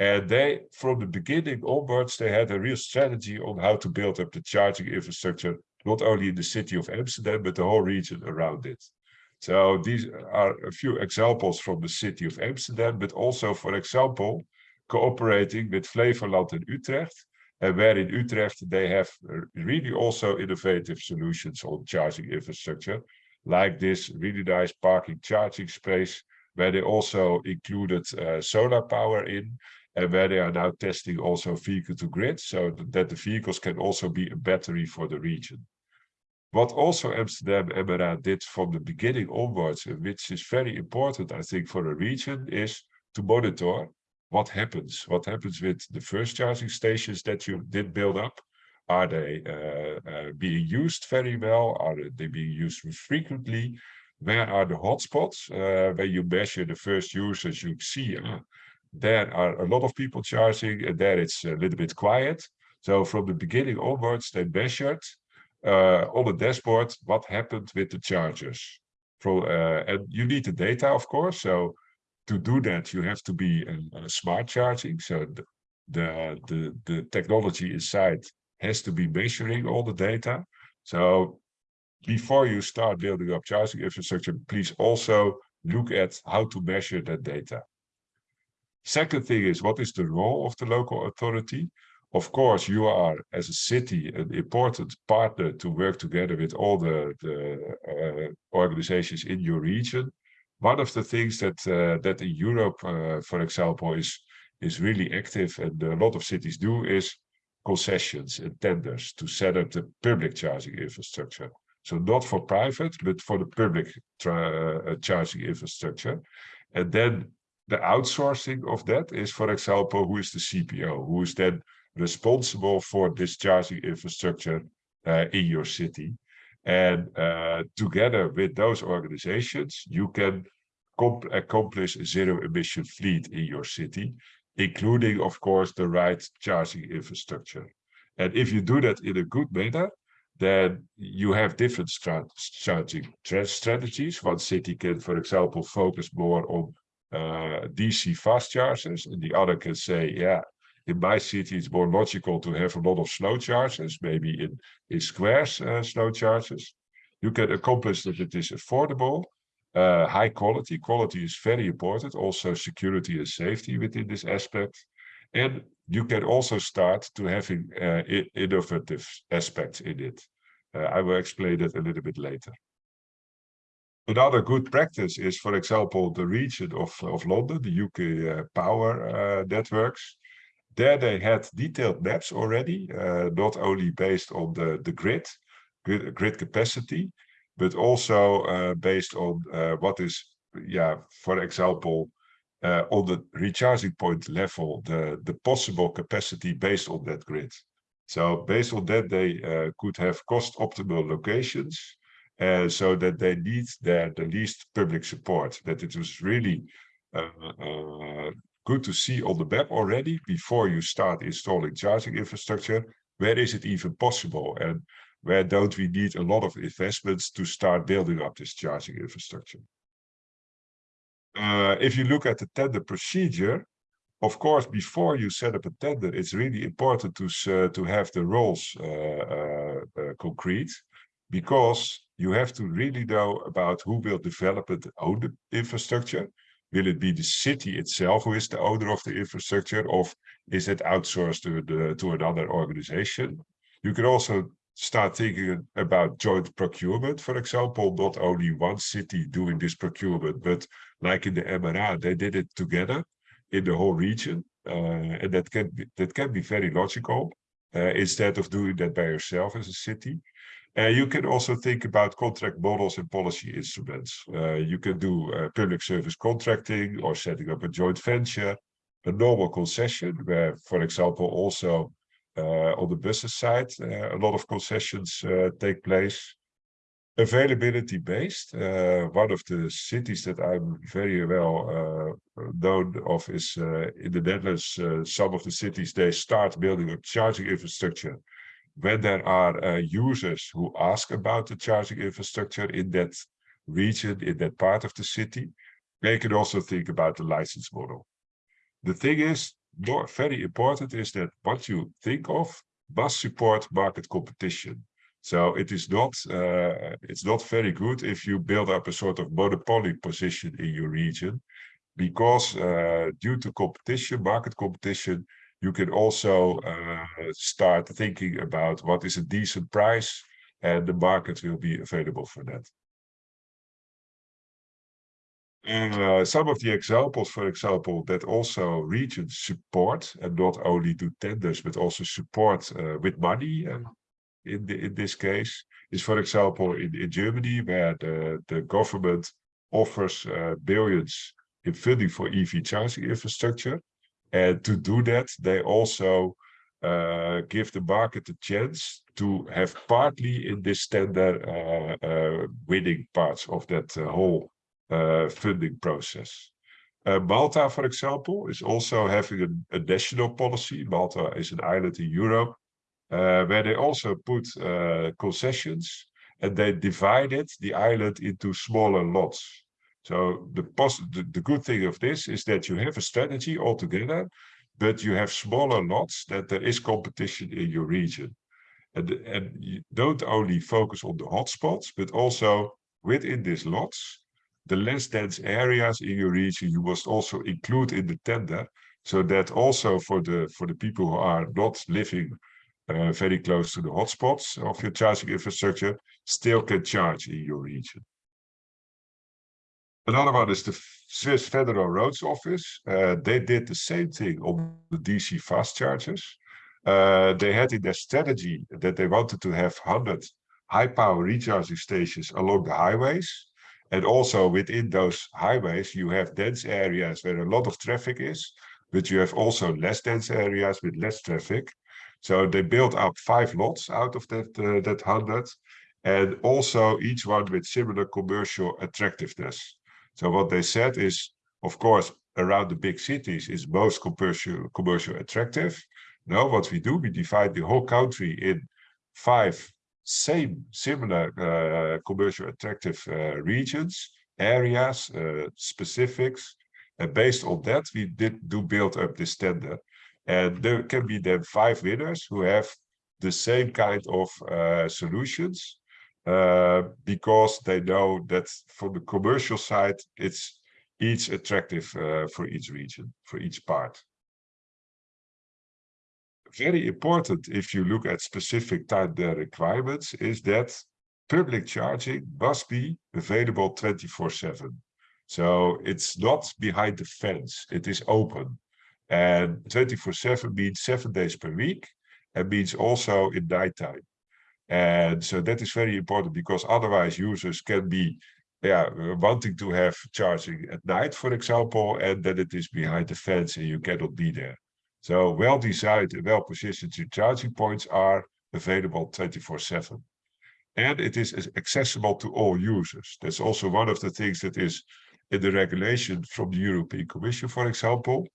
Speaker 3: And they, from the beginning onwards, they had a real strategy on how to build up the charging infrastructure, not only in the city of Amsterdam, but the whole region around it. So these are a few examples from the city of Amsterdam, but also, for example, cooperating with Flevoland and Utrecht, and where in Utrecht they have really also innovative solutions on charging infrastructure, like this really nice parking charging space, where they also included uh, solar power in, and where they are now testing also vehicle to grid, so that the vehicles can also be a battery for the region. What also Amsterdam MRA did from the beginning onwards, which is very important, I think, for a region, is to monitor what happens. What happens with the first charging stations that you did build up? Are they uh, uh, being used very well? Are they being used frequently? Where are the hotspots? Uh, when you measure the first users, you see uh, there are a lot of people charging, and there it's a little bit quiet. So from the beginning onwards, they measured uh, on the dashboard what happened with the chargers. From, uh, and you need the data, of course. So to do that, you have to be a, a smart charging. So the, the, the, the technology inside has to be measuring all the data. So before you start building up charging infrastructure, please also look at how to measure that data. Second thing is, what is the role of the local authority? Of course, you are, as a city, an important partner to work together with all the, the uh, organizations in your region. One of the things that uh, that in Europe, uh, for example, is is really active and a lot of cities do is concessions and tenders to set up the public charging infrastructure. So not for private, but for the public uh, charging infrastructure. And then the outsourcing of that is, for example, who is the CPO, who is then responsible for discharging infrastructure uh, in your city. And uh, together with those organizations, you can accomplish a zero emission fleet in your city, including, of course, the right charging infrastructure. And if you do that in a good manner, then you have different charging strategies. One city can, for example, focus more on uh, DC fast chargers, and the other can say, yeah, in my city, it's more logical to have a lot of slow chargers, maybe in, in squares uh, slow chargers. You can accomplish that it is affordable, uh, high quality. Quality is very important, also security and safety within this aspect. And you can also start to having uh, innovative aspects in it. Uh, I will explain that a little bit later. Another good practice is, for example, the region of, of London, the UK uh, power uh, networks. There they had detailed maps already, uh, not only based on the, the grid, grid, grid capacity, but also uh, based on what is, yeah, for example, uh, on the recharging point level, the, the possible capacity based on that grid. So based on that, they uh, could have cost optimal locations uh, so that they need their, the least public support, that it was really uh, uh, good to see on the map already before you start installing charging infrastructure, where is it even possible and where don't we need a lot of investments to start building up this charging infrastructure. Uh, if you look at the tender procedure, of course, before you set up a tender, it's really important to, uh, to have the roles uh, uh, uh, concrete because you have to really know about who will develop and own the infrastructure Will it be the city itself who is the owner of the infrastructure, or is it outsourced to, the, to another organization? You can also start thinking about joint procurement, for example, not only one city doing this procurement, but like in the MRA, they did it together in the whole region. Uh, and that can be, that can be very logical uh, instead of doing that by yourself as a city. Uh, you can also think about contract models and policy instruments. Uh, you can do uh, public service contracting or setting up a joint venture, a normal concession where, for example, also on the buses side, uh, a lot of concessions uh, take place. availability based. Uh, one of the cities that I'm very well uh, known of is uh, in the Netherlands. Uh, some of the cities they start building a charging infrastructure when there are uh, users who ask about the charging infrastructure in that region, in that part of the city. They can also think about the license model. The thing is, very important is that what you think of must support market competition. So it is not uh, it's not very good if you build up a sort of monopoly position in your region, because uh, due to competition, market competition, you can also uh, start thinking about what is a decent price, and the market will be available for that. Uh, some of the examples, for example, that also regions support and not only do tenders, but also support uh, with money uh, in, the, in this case, is for example in, in Germany, where the, the government offers billions in funding for EV charging infrastructure. And to do that, they also give the market a chance to have partly in this tender winning parts of that whole funding process. Uh, Malta, for example, is also having a, a, national policy. Malta is an island in Europe uh, where they also put uh, concessions and they divided the island into smaller lots. So the, the, the good thing of this is that you have a strategy altogether, but you have smaller lots that there is competition in your region. And, and you don't only focus on the hotspots, but also within these lots, the less dense areas in your region you must also include in the tender so that also for the for the people who are not living uh, very close to the hotspots of your charging infrastructure still can charge in your region. Another one is the Swiss Federal Roads Office. Uh, they did the same thing on the DC fast chargers. Uh, they had in their strategy that they wanted to have 100 high power recharging stations along the highways. And also within those highways, you have dense areas where a lot of traffic is, but you have also less dense areas with less traffic. So they built up five lots out of that, uh, that 100, and also each one with similar commercial attractiveness. So what they said is, of course, around the big cities is most commercial, commercial attractive. Now what we do, we divide the whole country in five same similar uh, commercial attractive uh, regions, areas, uh, specifics. And based on that, we did do build up this tender. And there can be then five winners who have the same kind of uh, solutions uh, because they know that from the commercial side, it's each attractive uh, for each region, for each part very important if you look at specific time requirements is that public charging must be available 24 7. So it's not behind the fence, it is open. And 24 7 means seven days per week and means also in nighttime. And so that is very important because otherwise users can be yeah, wanting to have charging at night, for example, and then it is behind the fence and you cannot be there. So well-designed and well-positioned charging points are available 24-7. And it is accessible to all users. That's also one of the things that is in the regulation from the European Commission, for example.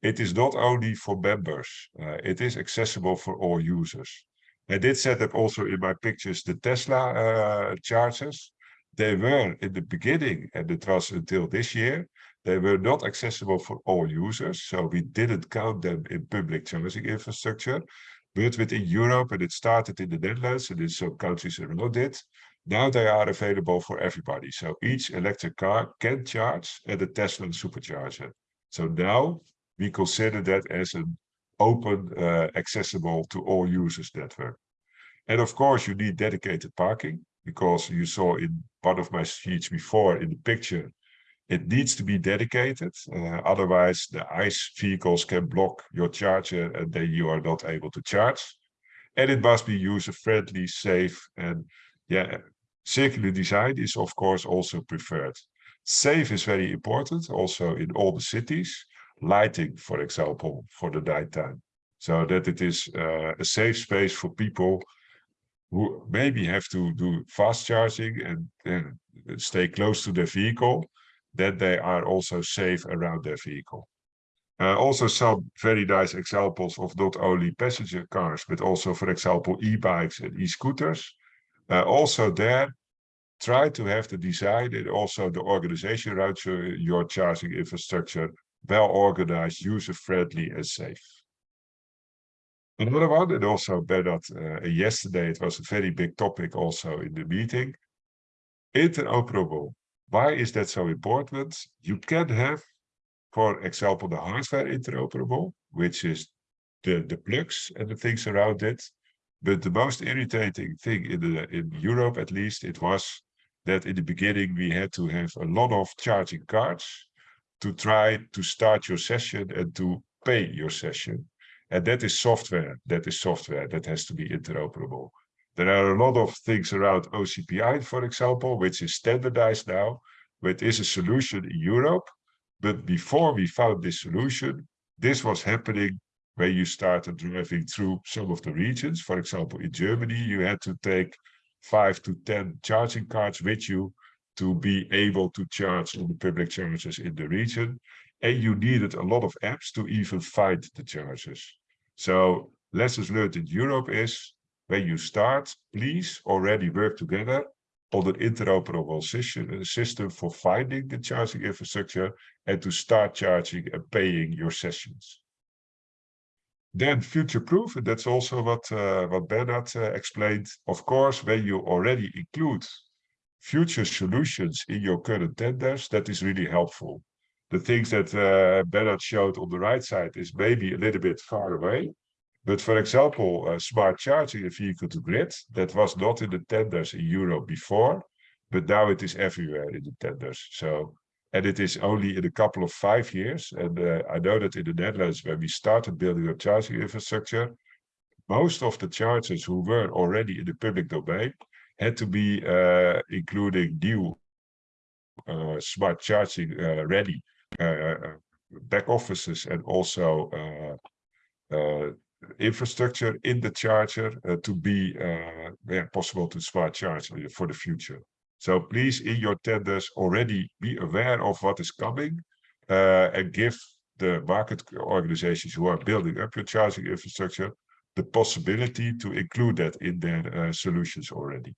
Speaker 3: It is not only for members, uh, it is accessible for all users. I did set up also in my pictures the Tesla uh, chargers. They were in the beginning, and it was until this year, they were not accessible for all users, so we didn't count them in public charging infrastructure. But within Europe, and it started in the Netherlands and in some countries around it, now they are available for everybody. So each electric car can charge at a Tesla supercharger. So now we consider that as an open, uh, accessible to all users network. And of course, you need dedicated parking because you saw in one of my sheets before in the picture it needs to be dedicated. Uh, otherwise, the ICE vehicles can block your charger and then you are not able to charge. And it must be user-friendly, safe, and yeah, circular design is of course also preferred. Safe is very important, also in all the cities. Lighting, for example, for the nighttime. So that it is uh, a safe space for people who maybe have to do fast charging and, and stay close to their vehicle, that they are also safe around their vehicle. Uh, also some very nice examples of not only passenger cars, but also, for example, e-bikes and e-scooters. Uh, also there, try to have the design and also the organization around your, charging infrastructure well organized, user-friendly and safe. Another one, and also Bernard, uh, yesterday it was a very big topic also in the meeting, interoperable. Why is that so important? You can have, for example, the hardware interoperable, which is the, the plugs and the things around it. But the most irritating thing in, the, in Europe, at least, it was that in the beginning we had to have a lot of charging cards to try to start your session and to pay your session. And that is software, that is software that has to be interoperable. There are a lot of things around OCPI, for example, which is standardized now, which is a solution in Europe. But before we found this solution, this was happening when you started driving through some of the regions. For example, in Germany, you had to take five to 10 charging cards with you to be able to charge on the public chargers in the region. And you needed a lot of apps to even find the chargers. So lessons learned in Europe is when you start, please already work together on an interoperable system, system for finding the charging infrastructure and to start charging and paying your sessions. Then future-proof, and that's also what, uh, what Bernard uh, explained. Of course, when you already include future solutions in your current tenders, that is really helpful. The things that uh, Bernard showed on the right side is maybe a little bit far away. But for example, uh, smart charging a vehicle to grid, that was not in the tenders in Europe before, but now it is everywhere in the tenders. So and it is only in a couple of five years. And uh, I know that in the Netherlands, when we started building a charging infrastructure, most of the chargers who were already in the public domain had to be uh, including new uh, smart charging uh, ready uh, uh, back offices and also infrastructure in the charger to be yeah, possible to smart charge for the future. So please, in your tenders, already be aware of what is coming uh, and give the market organizations who are building up your charging infrastructure the possibility to include that in their uh, solutions already.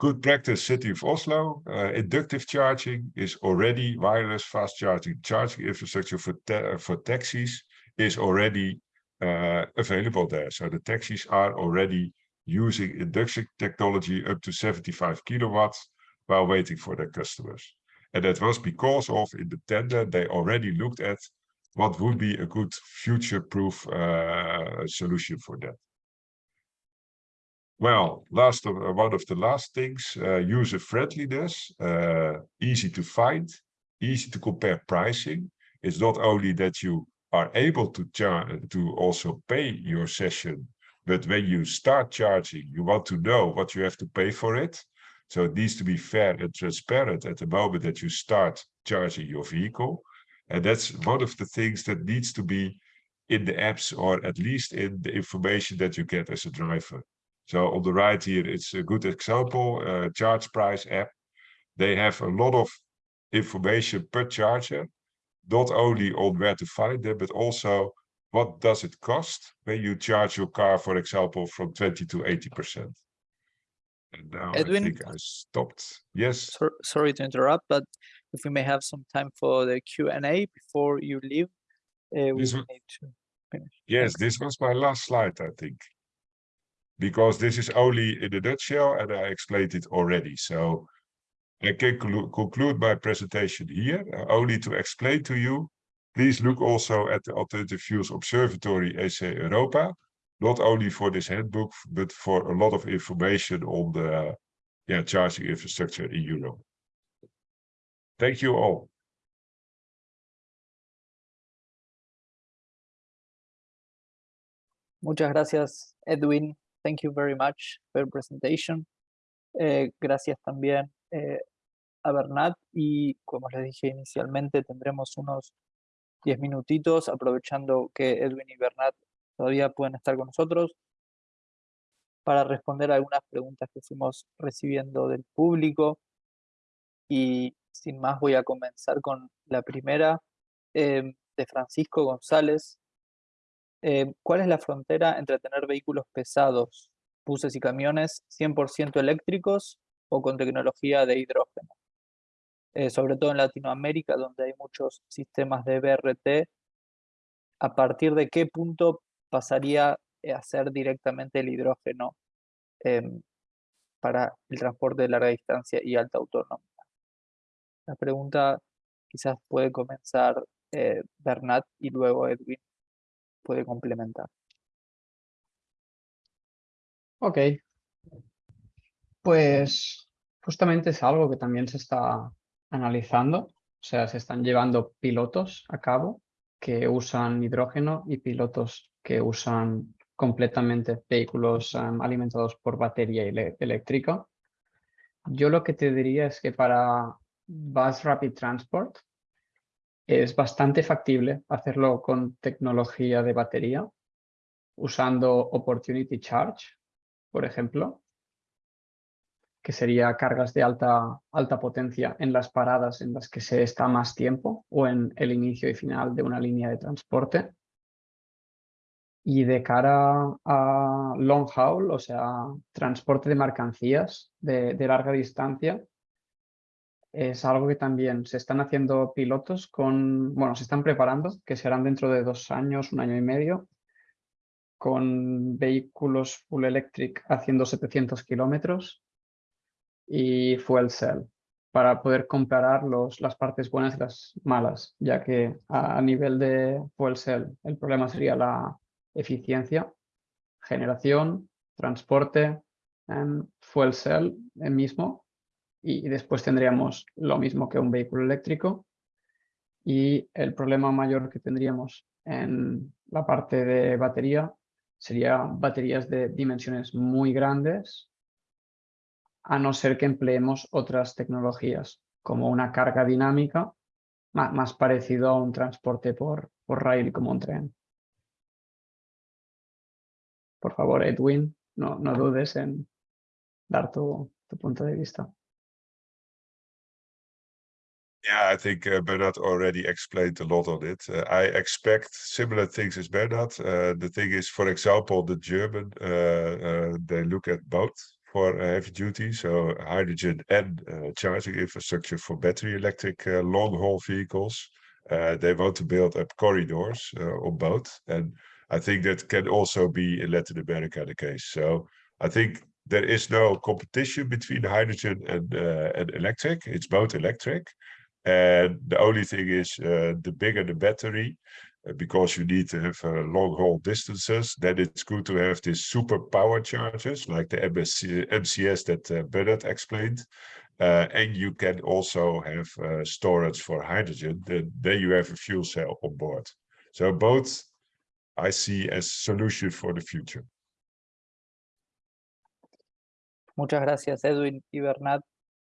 Speaker 3: Good practice, City of Oslo. Uh, inductive charging is already wireless fast charging. Charging infrastructure for, for taxis is already uh, available there. So the taxis are already using induction technology up to 75 kilowatts while waiting for their customers. And that was because of in the tender, they already looked at what would be a good future-proof uh, solution for that. Well, last of, uh, one of the last things, uh, user friendliness, uh, easy to find, easy to compare pricing. It's not only that you are able to to also pay your session but when you start charging, you want to know what you have to pay for it. So it needs to be fair and transparent at the moment that you start charging your vehicle. And that's one of the things that needs to be in the apps or at least in the information that you get as a driver. So on the right here, it's a good example, uh, Charge Price app. They have a lot of information per charger, not only on where to find them, but also what does it cost when you charge your car, for example, from 20 to 80%? And now
Speaker 1: Edwin,
Speaker 3: I think I stopped. Yes.
Speaker 1: So, sorry to interrupt, but if we may have some time for the Q&A before you leave, uh, we
Speaker 3: This
Speaker 1: need to finish.
Speaker 3: Yes,
Speaker 1: Thanks.
Speaker 3: this was my last slide, I think. Because this is only in a nutshell and I explained it already. So I can conclude my presentation here, uh, only to explain to you Please look also at the Alternative Fuels Observatory EC Europa, not only for this handbook, but for a lot of information on the yeah, charging infrastructure in Europe. Thank you all.
Speaker 1: Muchas gracias, Edwin. Thank you very much for your presentation. Eh, gracias también eh, a Bernat y como les dije inicialmente tendremos unos 10 minutitos, aprovechando que Edwin y Bernat todavía pueden estar con nosotros. para responder algunas preguntas que fuimos recibiendo del público. Y sin más voy a comenzar con la primera em, de Francisco González. Em, ¿Cuál es la frontera entre tener vehículos pesados, buses y camiones 100% eléctricos o con tecnología de hidrógeno? Eh, sobre todo en Latinoamérica, donde hay muchos sistemas de BRT, ¿a partir de qué punto pasaría a ser directamente el hidrógeno em, para el transporte de larga distancia y alta autonomía? La pregunta quizás puede comenzar eh, Bernat y luego Edwin puede complementar.
Speaker 2: Ok. Pues justamente es algo que también se está analizando, o sea, se están llevando pilotos a cabo que usan hidrógeno y pilotos que usan completamente vehículos em, alimentados por batería eléctrica. Yo lo que te diría es que para Bus Rapid Transport es bastante factible hacerlo con tecnología de batería, usando Opportunity Charge, por ejemplo, que sería cargas de alta, alta potencia en las paradas en las que se está más tiempo o en el inicio y final de una línea de transporte. Y de cara a long haul, o sea, transporte de mercancías de, de larga distancia, es algo que también se están haciendo pilotos con, bueno, se están preparando, que serán dentro de dos años, un año y medio, con vehículos full electric haciendo 700 kilómetros y fuel cell, para poder comparar los, las partes buenas y las malas, ya que a, nivel de fuel cell el problema sería la eficiencia, generación, transporte, en fuel cell el mismo y después tendríamos lo mismo que un vehículo eléctrico y el problema mayor que tendríamos en la parte de batería sería baterías de dimensiones muy grandes a no ser que empleemos otras tecnologías como una carga dinámica más, parecido a un transporte por, por rail como un tren. Por favor, Edwin, no, no dudes en dar tu punto de vista.
Speaker 3: Yeah, I think uh, Bernard already explained a lot on it. Uh, I expect similar things as Bernard. Uh, the thing is, for example, the German, they look at both for heavy duty, so hydrogen and uh, charging infrastructure for battery electric long haul vehicles. they want to build up corridors on both. And I think that can also be in Latin America the case. So I think there is no competition between hydrogen and, and electric. It's both electric. And the only thing is uh, the bigger the battery, uh, because you need to have uh, long haul distances, then it's good to have these super power chargers like the MSC, MCS that uh, Bernard explained. Uh, and you can also have uh, storage for hydrogen, then, then you have a fuel cell on board. So both I see as solution for the future.
Speaker 1: Muchas gracias, Edwin y Bernat.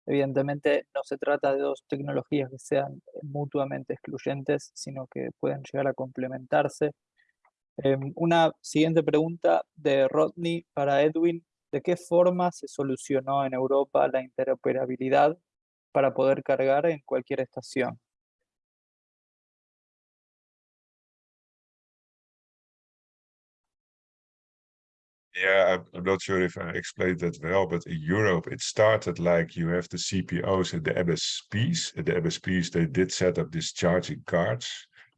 Speaker 1: Evidentemente no se trata de dos tecnologías que sean eh, mutuamente excluyentes, sino que pueden llegar a complementarse. Em, una siguiente pregunta de Rodney para Edwin. ¿De qué forma se solucionó en Europa la interoperabilidad para poder cargar en cualquier estación?
Speaker 3: Yeah, I'm not sure if I explained that well, but in Europe, it started like you have the CPOs and the MSPs. And the MSPs, they did set up these charging cards.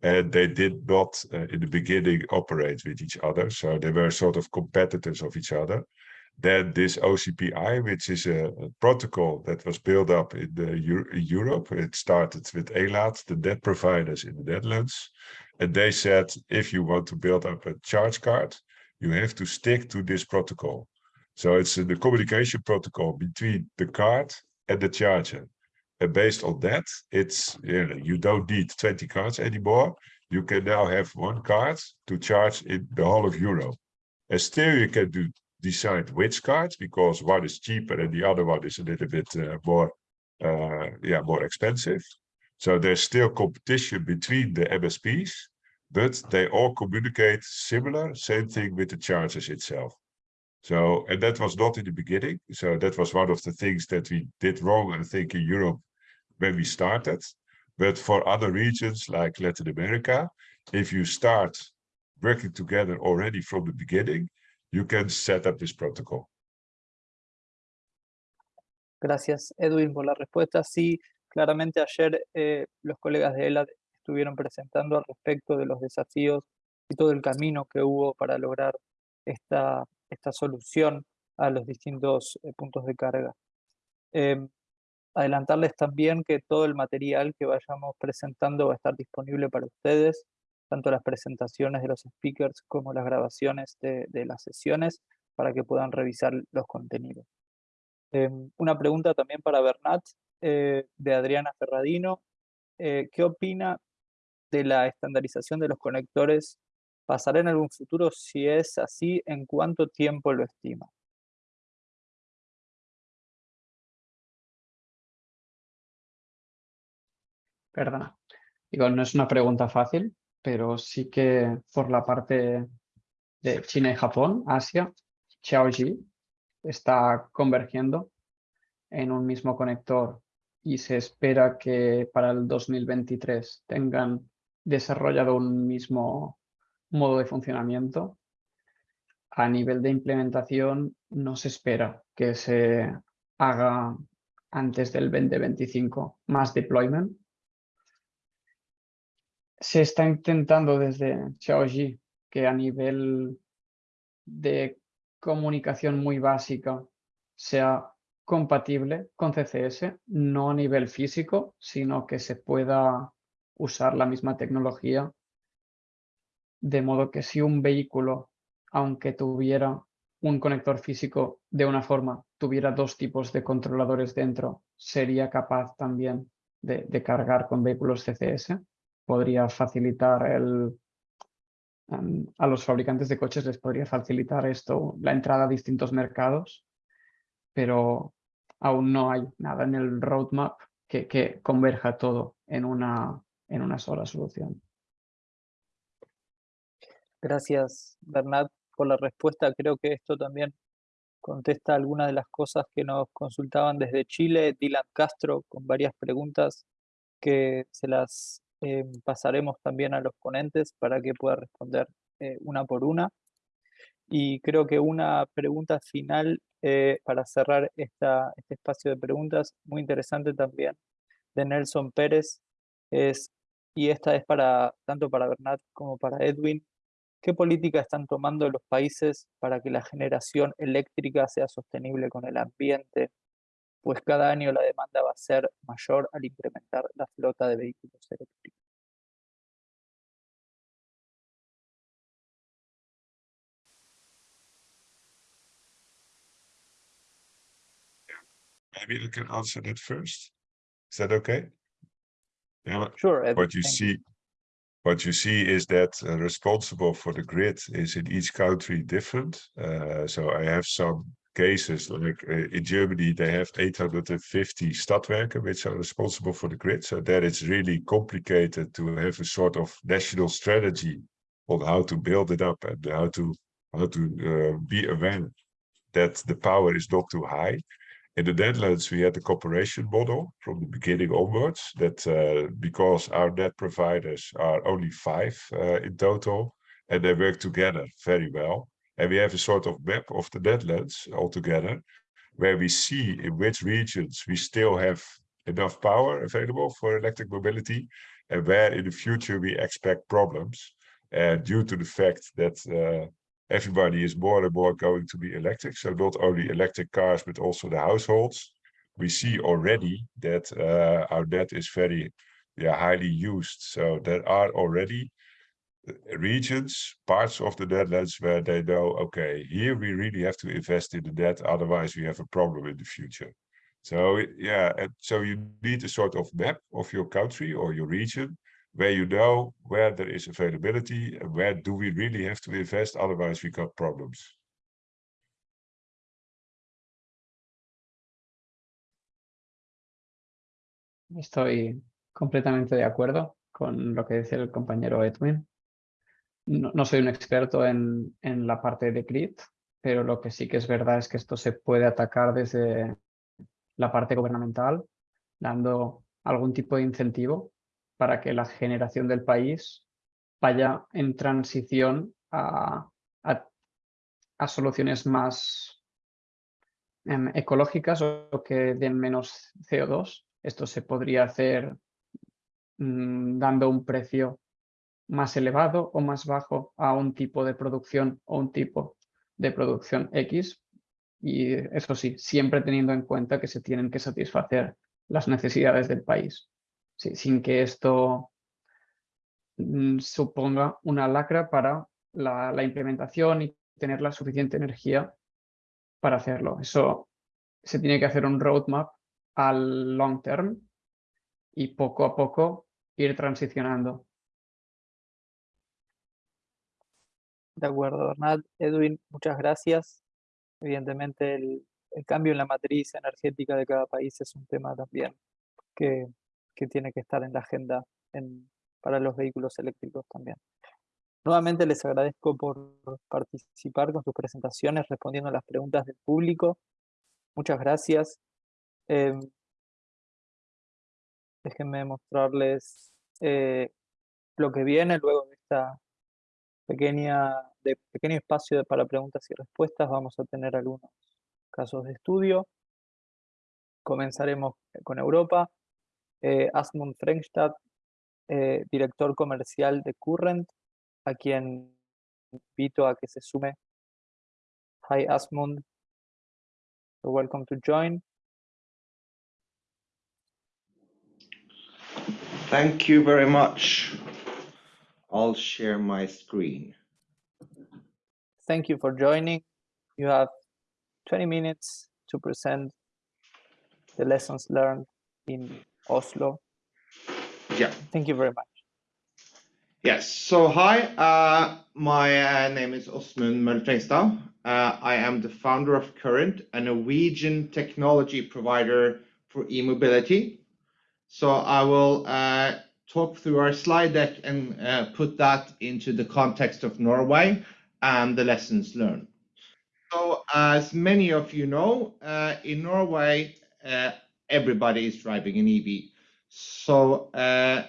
Speaker 3: And they did not, uh, in the beginning, operate with each other. So they were sort of competitors of each other. Then this OCPI, which is a, a protocol that was built up in, the in Europe. It started with ELAT, the debt providers in the Netherlands. And they said, if you want to build up a charge card, you have to stick to this protocol. So it's the communication protocol between the card and the charger. And based on that, it's you, know, you don't need 20 cards anymore. You can now have one card to charge in the whole of Europe. And still you can do decide which cards because one is cheaper and the other one is a little bit uh, more uh, yeah more expensive. So there's still competition between the MSPs, but they all communicate similar, same thing with the charges itself. So, and that was not in the beginning. So that was one of the things that we did wrong, I think, in Europe when we started. But for other regions like Latin America, if you start working together already from the beginning, you can set up this protocol.
Speaker 1: Gracias, Edwin, por la respuesta. Sí, claramente ayer eh, los colegas de ELA estuvieron presentando al respecto de los desafíos y todo el camino que hubo para lograr esta, esta solución a los distintos eh, puntos de carga. Em, adelantarles también que todo el material que vayamos presentando va a estar disponible para ustedes, tanto las presentaciones de los speakers como las grabaciones de, las sesiones, para que puedan revisar los contenidos. Em, una pregunta también para Bernat, eh, de Adriana Ferradino. Eh, ¿Qué opina de la estandarización de los conectores ¿Pasará en algún futuro? Si es así, ¿en cuánto tiempo lo estima?
Speaker 2: Perdona. Digo, no es una pregunta fácil, pero sí que por la parte de China y Japón, Asia, Xiaoji está convergiendo en un mismo conector y se espera que para el 2023 tengan desarrollado un mismo modo de funcionamiento. A nivel de implementación no se espera que se haga antes del 2025 más deployment. Se está intentando desde Xiaoji que a nivel de comunicación muy básica sea compatible con CCS, no a nivel físico, sino que se pueda usar la misma tecnología de modo que si un vehículo, aunque tuviera un conector físico de una forma, tuviera dos tipos de controladores dentro, sería capaz también de, cargar con vehículos CCS. Podría facilitar el, em, a los fabricantes de coches les podría facilitar esto, la entrada a distintos mercados, pero aún no hay nada en el roadmap que, que converja todo en una, en una sola solución.
Speaker 1: Gracias, Bernat, por la respuesta. Creo que esto también contesta algunas de las cosas que nos consultaban desde Chile. Dylan Castro con varias preguntas que se las eh, pasaremos también a los ponentes para que pueda responder eh, una por una. Y creo que una pregunta final eh, para cerrar esta, este espacio de preguntas, muy interesante también, de Nelson Pérez, es, y esta es para tanto para Bernat como para Edwin, ¿Qué políticas están tomando los países para que la generación eléctrica sea sostenible con el ambiente? Pues cada año la demanda va a ser mayor al incrementar la flota de vehículos eléctricos.
Speaker 3: Maybe I can answer that first. Is that okay?
Speaker 1: Sure.
Speaker 3: What you see, what you see is that uh, responsible for the grid is in each country different. Uh, so I have some cases like uh, in Germany, they have 850 Stadtwerke, which are responsible for the grid. So that it's really complicated to have a sort of national strategy on how to build it up and how to how to uh, be aware that the power is not too high. In the Netherlands, we had the cooperation model from the beginning onwards that uh, because our net providers are only five uh, in total and they work together very well. And we have a sort of map of the Netherlands altogether where we see in which regions we still have enough power available for electric mobility and where in the future we expect problems. And due to the fact that uh, everybody is more and more going to be electric. So not only electric cars, but also the households. We see already that uh, our net is very yeah, highly used. So there are already uh, regions, parts of the Netherlands where they know, okay, here we really have to invest in the net, otherwise we have a problem in the future. So yeah, so you need a sort of map of your country or your region where you know where there is availability where do we really have to invest, otherwise we got problems.
Speaker 2: Estoy completamente de acuerdo con lo que dice el compañero Edwin. No, soy un experto en, en, la parte de grid, pero lo que sí que es verdad es que esto se puede atacar desde la parte gubernamental, dando algún tipo de incentivo para que la generación del país vaya en transición a, soluciones más em, ecológicas o que den menos CO2. Esto se podría hacer mm, dando un precio más elevado o más bajo a un tipo de producción o un tipo de producción X. Y eso sí, siempre teniendo en cuenta que se tienen que satisfacer las necesidades del país, sin que esto mm, suponga una lacra para la, implementación y tener la suficiente energía para hacerlo. Eso se tiene que hacer un roadmap al long term y poco a poco ir transicionando.
Speaker 1: De acuerdo, Bernat. Edwin, muchas gracias. Evidentemente el, cambio en la matriz energética de cada país es un tema también que, tiene que estar en la agenda para los vehículos eléctricos también. Nuevamente les agradezco por participar con sus presentaciones, respondiendo a las preguntas del público. Muchas gracias. Em, déjenme mostrarles eh, lo que viene luego de esta pequeña, pequeño espacio para preguntas y respuestas. Vamos a tener algunos casos de estudio. Comenzaremos con Europa. Eh, Asmund Frengstad, eh, director comercial de Current, a quien invito a que se sume. Hi Asmund, You're welcome to join.
Speaker 4: Thank you very much. I'll share my screen.
Speaker 1: Thank you for joining. You have 20 minutes to present the lessons learned in Oslo.
Speaker 4: Yeah.
Speaker 1: Thank you very much.
Speaker 4: Yes. So hi, uh, my uh, name is Osmund Mølfengstad. Uh, I am the founder of Current, a Norwegian technology provider for e-mobility. So I will uh, talk through our slide deck and uh, put that into the context of Norway and the lessons learned. So as many of you know, uh, in Norway, everybody is driving an EV. So uh,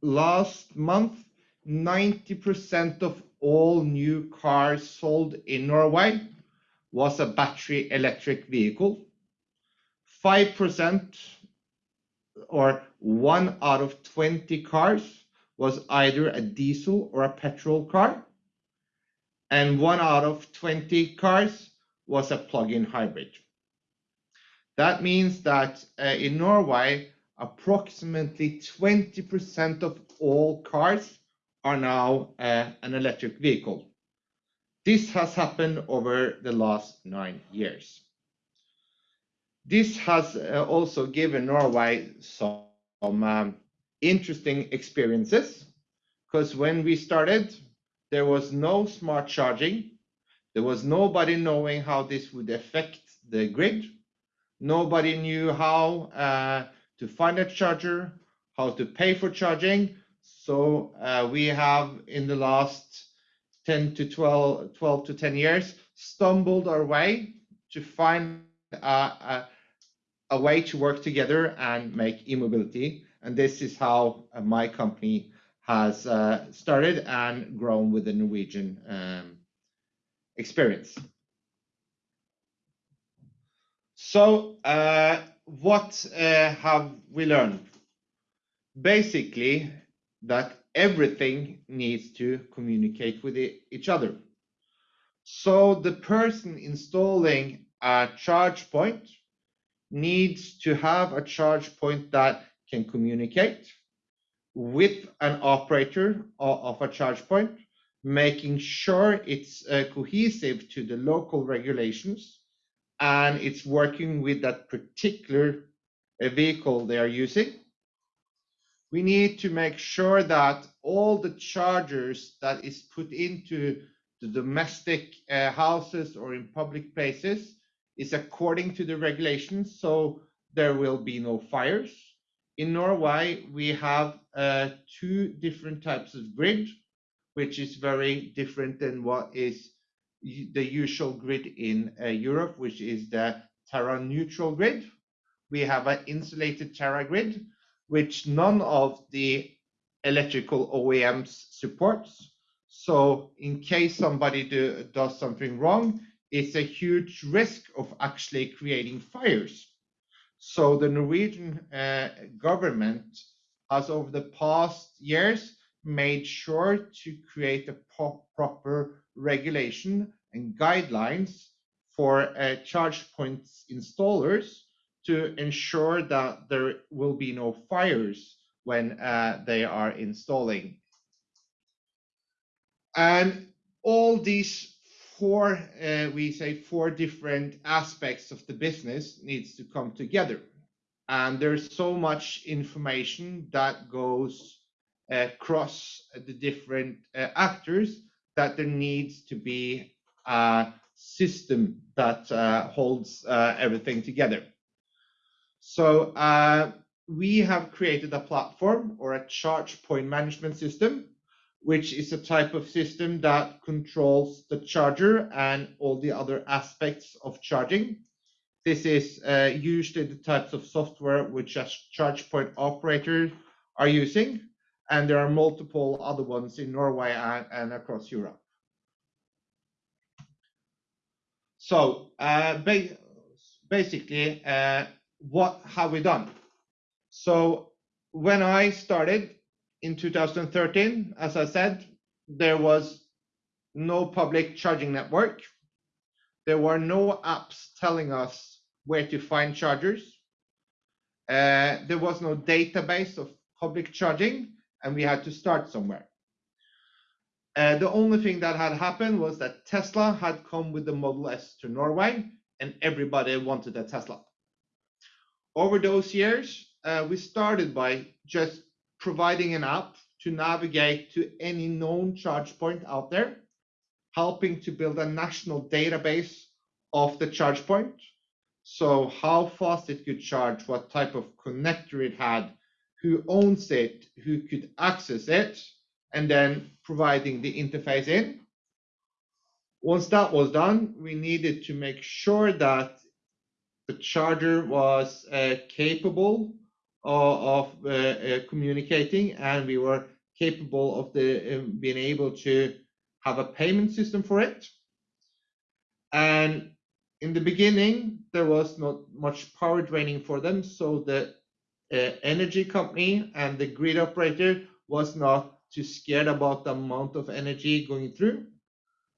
Speaker 4: last month, 90% of all new cars sold in Norway was a battery electric vehicle. 5% or one out of 20 cars was either a diesel or a petrol car. And one out of 20 cars was a plug-in hybrid. That means that uh, in Norway, approximately 20% of all cars are now uh, an electric vehicle. This has happened over the last nine years. This has uh, also given Norway some um, interesting experiences because when we started, there was no smart charging. There was nobody knowing how this would affect the grid. Nobody knew how uh, to find a charger, how to pay for charging. So uh, we have in the last 10 to 12, 12 to 10 years stumbled our way to find a, a, a way to work together and make e-mobility. And this is how uh, my company has uh, started and grown with the Norwegian um, experience. So uh, what uh, have we learned? Basically, that everything needs to communicate with each other. So the person installing a charge point needs to have a charge point that can communicate with an operator of a charge point, making sure it's uh, cohesive to the local regulations and it's working with that particular uh, vehicle they are using we need to make sure that all the chargers that is put into the domestic uh, houses or in public places is according to the regulations, so there will be no fires. In Norway, we have uh, two different types of grid, which is very different than what is the usual grid in uh, Europe, which is the Terra neutral grid. We have an insulated Terra grid, which none of the electrical OEMs supports. So in case somebody do, does something wrong, it's a huge risk of actually creating fires. So the Norwegian uh, government has over the past years made sure to create a proper regulation and guidelines for uh, charge points installers to ensure that there will be no fires when uh, they are installing. And all these four, uh, we say four different aspects of the business needs to come together. And there's so much information that goes across the different uh, actors that there needs to be a system that uh, holds uh, everything together. So uh, we have created a platform or a charge point management system, which is a type of system that controls the charger and all the other aspects of charging. This is uh, usually the types of software which a charge point operator are using, and there are multiple other ones in Norway and, and across Europe. So uh, ba basically, uh, what have we done? So when I started in 2013, as I said, there was no public charging network. There were no apps telling us where to find chargers. Uh, there was no database of public charging, and we had to start somewhere. Uh, the only thing that had happened was that Tesla had come with the Model S to Norway, and everybody wanted a Tesla. Over those years, uh, we started by just providing an app to navigate to any known charge point out there, helping to build a national database of the charge point. So how fast it could charge, what type of connector it had, who owns it, who could access it, and then providing the interface in. Once that was done, we needed to make sure that the charger was uh, capable of, of uh, uh, communicating and we were capable of the um, being able to have a payment system for it. And in the beginning, there was not much power draining for them, so the energy company and the grid operator was not too scared about the amount of energy going through.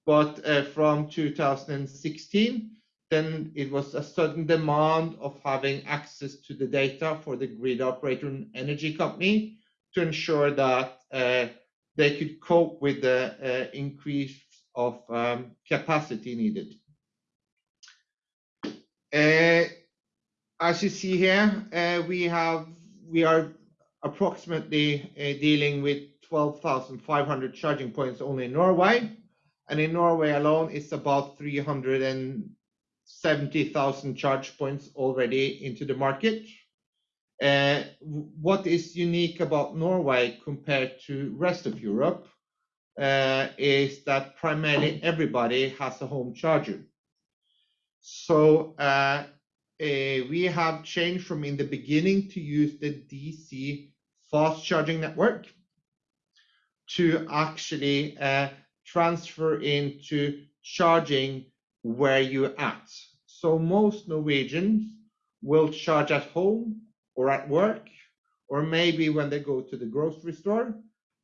Speaker 4: But uh, from 2016, then it was a sudden demand of having access to the data for the grid operator and energy company to ensure that uh, they could cope with the uh, increase of um, capacity needed. As you see here, uh, we have we are approximately uh, dealing with 12,500 charging points only in Norway, and in Norway alone, it's about 370,000 charge points already into the market. Uh, what is unique about Norway compared to rest of Europe uh, is that primarily everybody has a home charger. So uh, Uh, we have changed from in the beginning to use the DC fast charging network to actually uh, transfer into charging where you're at. So most Norwegians will charge at home or at work, or maybe when they go to the grocery store,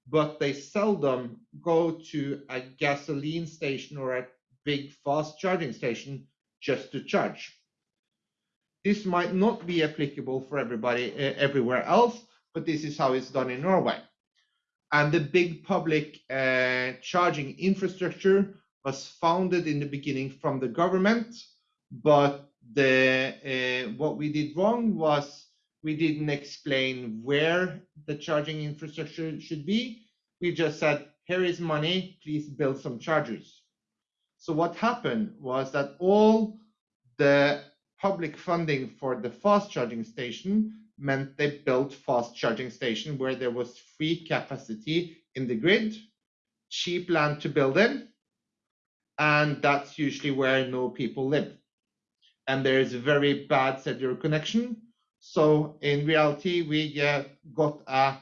Speaker 4: but they seldom go to a gasoline station or a big fast charging station just to charge. This might not be applicable for everybody uh, everywhere else, but this is how it's done in Norway. And the big public uh, charging infrastructure was founded in the beginning from the government, but the uh, what we did wrong was we didn't explain where the charging infrastructure should be. We just said, here is money, please build some chargers. So what happened was that all the public funding for the fast charging station meant they built fast charging station where there was free capacity in the grid, cheap land to build in, and that's usually where no people live. And there's a very bad cellular connection. So in reality, we uh, got a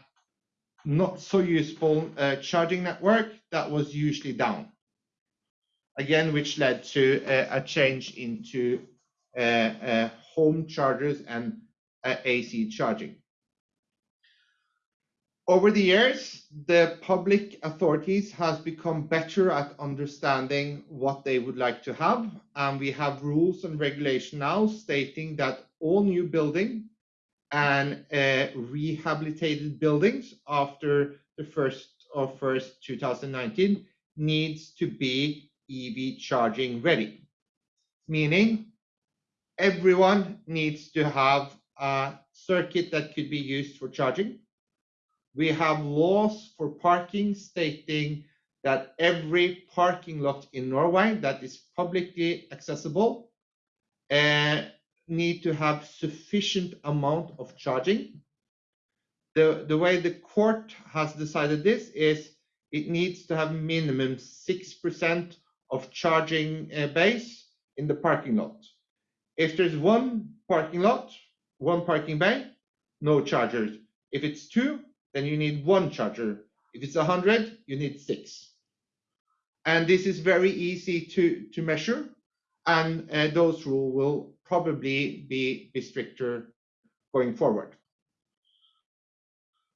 Speaker 4: not so useful uh, charging network that was usually down. Again, which led to uh, a change into home chargers and uh, AC charging. Over the years, the public authorities has become better at understanding what they would like to have. And we have rules and regulation now stating that all new building and uh, rehabilitated buildings after the first of first 2019 needs to be EV charging ready, meaning everyone needs to have a circuit that could be used for charging. We have laws for parking stating that every parking lot in Norway that is publicly accessible uh, need to have sufficient amount of charging. The, the way the court has decided this is it needs to have minimum 6% of charging uh, base in the parking lot. If there's one parking lot, one parking bay, no chargers. If it's two, then you need one charger. If it's 100, you need six. And this is very easy to, to measure, and uh, those rules will probably be, be stricter going forward.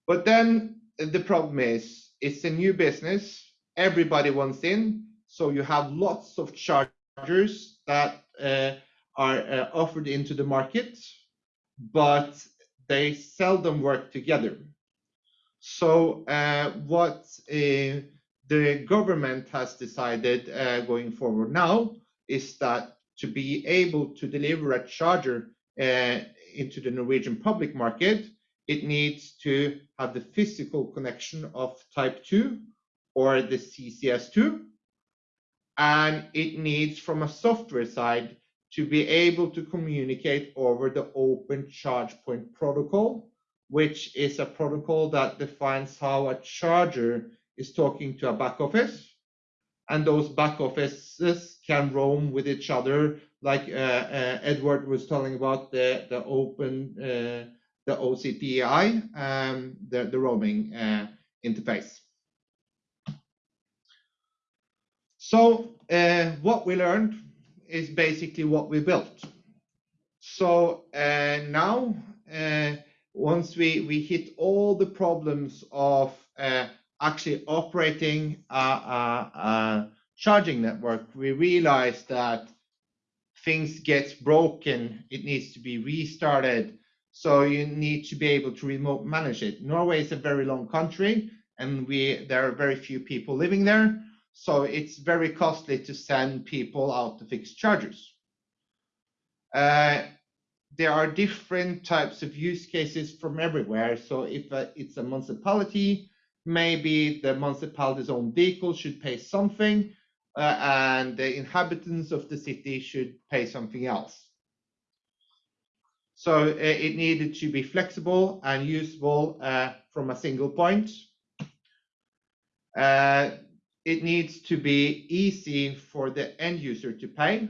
Speaker 4: But then the problem is it's a new business, everybody wants in, so you have lots of chargers that uh, are uh, offered into the market, but they seldom work together. So uh, what uh, the government has decided uh, going forward now is that to be able to deliver a charger uh, into the Norwegian public market, it needs to have the physical connection of type 2 or the CCS2. And it needs, from a software side, to be able to communicate over the Open Charge Point protocol, which is a protocol that defines how a charger is talking to a back office and those back offices can roam with each other, like uh, uh, Edward was telling about the the open uh, the OCPI, um, the the roaming uh, interface. So uh, what we learned is basically what we built. So uh, now, once we we hit all the problems of actually operating a, a, a charging network, we realized that things get broken, it needs to be restarted. So you need to be able to remote manage it. Norway is a very long country and we there are very few people living there. So it's very costly to send people out to fix chargers. Uh, there are different types of use cases from everywhere. So if uh, it's a municipality, maybe the municipality's own vehicle should pay something uh, and the inhabitants of the city should pay something else. So uh, it needed to be flexible and usable uh, from a single point. Uh, it needs to be easy for the end user to pay.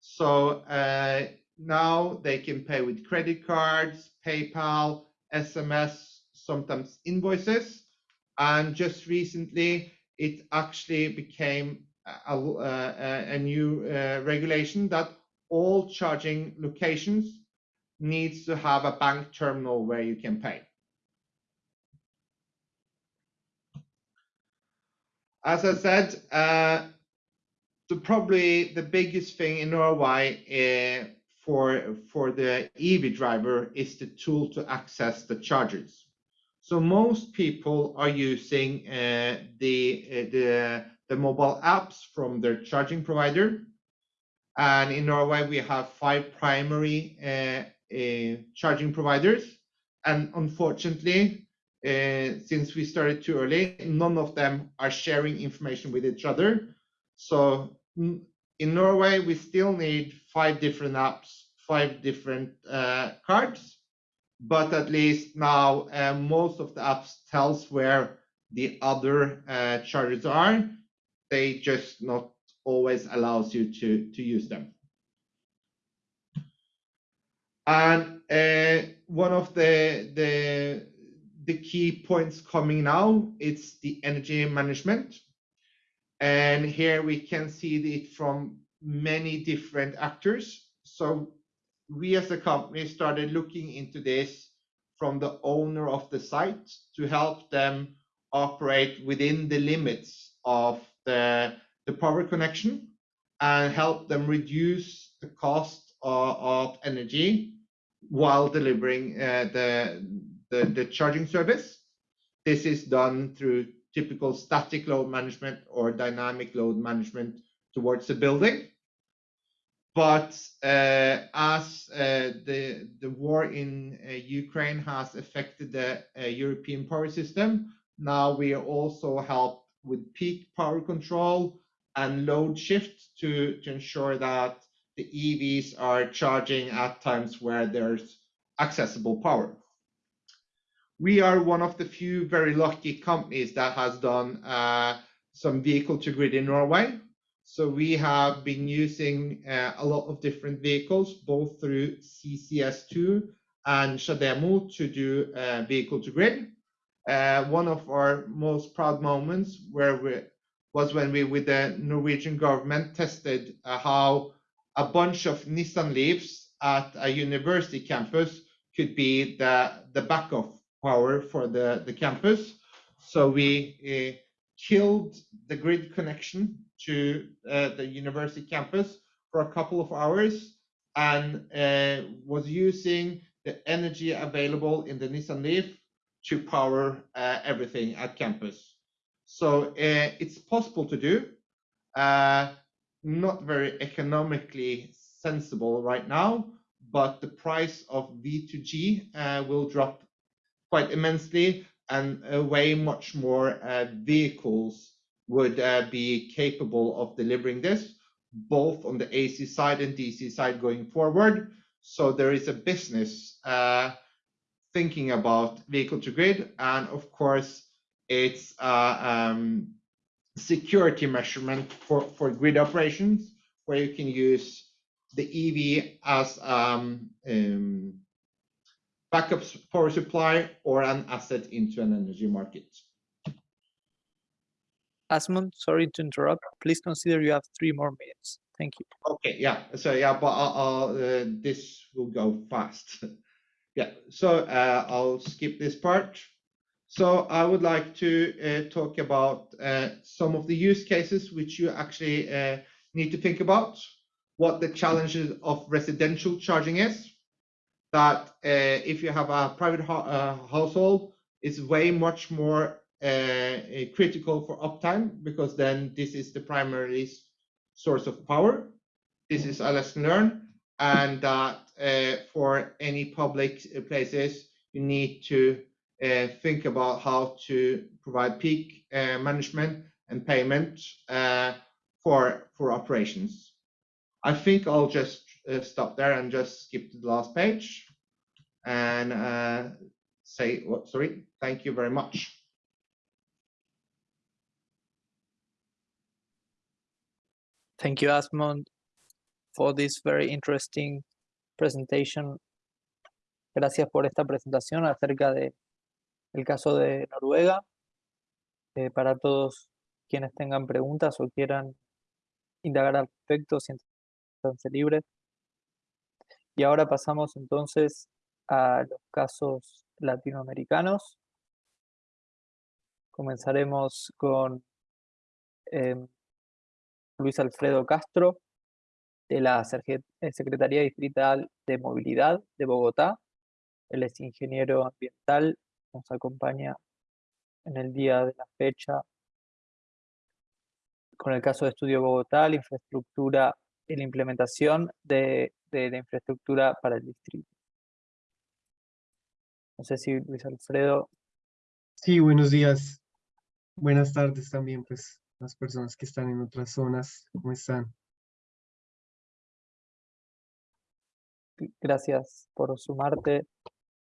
Speaker 4: So uh, now they can pay with credit cards, PayPal, SMS, sometimes invoices and just recently, it actually became a, a, a new uh, regulation that all charging locations needs to have a bank terminal where you can pay. As I said, uh, the probably the biggest thing in Norway uh, for for the EV driver is the tool to access the chargers. So most people are using uh, the, uh, the, the mobile apps from their charging provider. And in Norway, we have five primary uh, uh charging providers. And unfortunately, uh, since we started too early, none of them are sharing information with each other. So in Norway, we still need five different apps, five different uh, cards but at least now uh, most of the apps tells where the other uh, chargers are. They just not always allows you to, to use them. And uh, one of the, the, the key points coming now, it's the energy management. And here we can see it from many different actors. So we as a company started looking into this from the owner of the site to help them operate within the limits of the, the power connection and help them reduce the cost of, of energy while delivering uh, the, the, the charging service. This is done through typical static load management or dynamic load management towards the building. But uh, as uh, the, the war in uh, Ukraine has affected the uh, European power system, now we are also help with peak power control and load shift to, to ensure that the EVs are charging at times where there's accessible power. We are one of the few very lucky companies that has done uh, some vehicle to grid in Norway. So we have been using uh, a lot of different vehicles, both through CCS2 and Shademo to do uh, vehicle to grid. Uh, one of our most proud moments where we, was when we, with the Norwegian government, tested uh, how a bunch of Nissan Leafs at a university campus could be the, the backup power for the, the campus. So we uh, killed the grid connection to uh, the university campus for a couple of hours and uh, was using the energy available in the Nissan Leaf to power everything at campus. So it's possible to do. Not very economically sensible right now, but the price of V2G uh, will drop quite immensely and uh, way much more uh, vehicles would uh, be capable of delivering this, both on the AC side and DC side going forward. So there is a business uh, thinking about vehicle to grid, and of course, it's uh, um, security measurement for, for grid operations, where you can use the EV as um, um, backup power supply or an asset into an energy market.
Speaker 1: Asmund, sorry to interrupt. Please consider you have three more minutes. Thank you.
Speaker 4: Okay, yeah. So yeah, but I'll, I'll, uh, this will go fast. yeah. So uh, I'll skip this part. So I would like to uh, talk about uh, some of the use cases which you actually uh, need to think about, what the challenges of residential charging is, that uh, if you have a private uh, household, it's way much more uh, critical for uptime because then this is the primary source of power. This is a lesson learned and that for any public places, you need to uh, think about how to provide peak uh, management and payment uh, for for operations. I think I'll just stop there and just skip to the last page and say, what, sorry, thank you very much.
Speaker 1: Thank you, Asmund, for this very interesting presentation. Gracias por esta presentación acerca de el caso de Noruega. Eh, para todos quienes tengan preguntas o quieran indagar al respecto, siéntanse libres. Y ahora pasamos entonces a los casos latinoamericanos. Comenzaremos con em, Luis Alfredo Castro, de la eh, Secretaría Distrital de Movilidad de Bogotá. Él es ingeniero ambiental nos acompaña en el día de la fecha con el caso de Estudio Bogotá, la infraestructura y la implementación de, de, infraestructura para el distrito. No sé si Luis Alfredo.
Speaker 5: Sí, buenos días. Buenas tardes también, pues, las personas que están en otras zonas, ¿cómo están?
Speaker 1: Gracias por sumarte,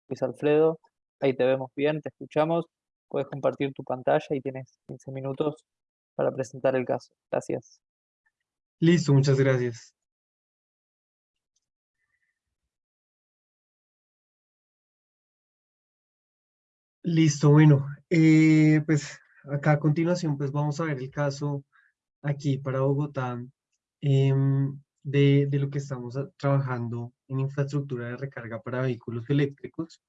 Speaker 1: Luis Alfredo. Ahí te vemos bien, te escuchamos. Puedes compartir tu pantalla y tienes 15 minutos para presentar el caso. Gracias.
Speaker 5: Listo, muchas gracias. Listo, bueno, eh, pues acá a continuación pues vamos a ver el caso aquí para Bogotá em, de, de, lo que estamos trabajando en infraestructura de recarga para vehículos eléctricos.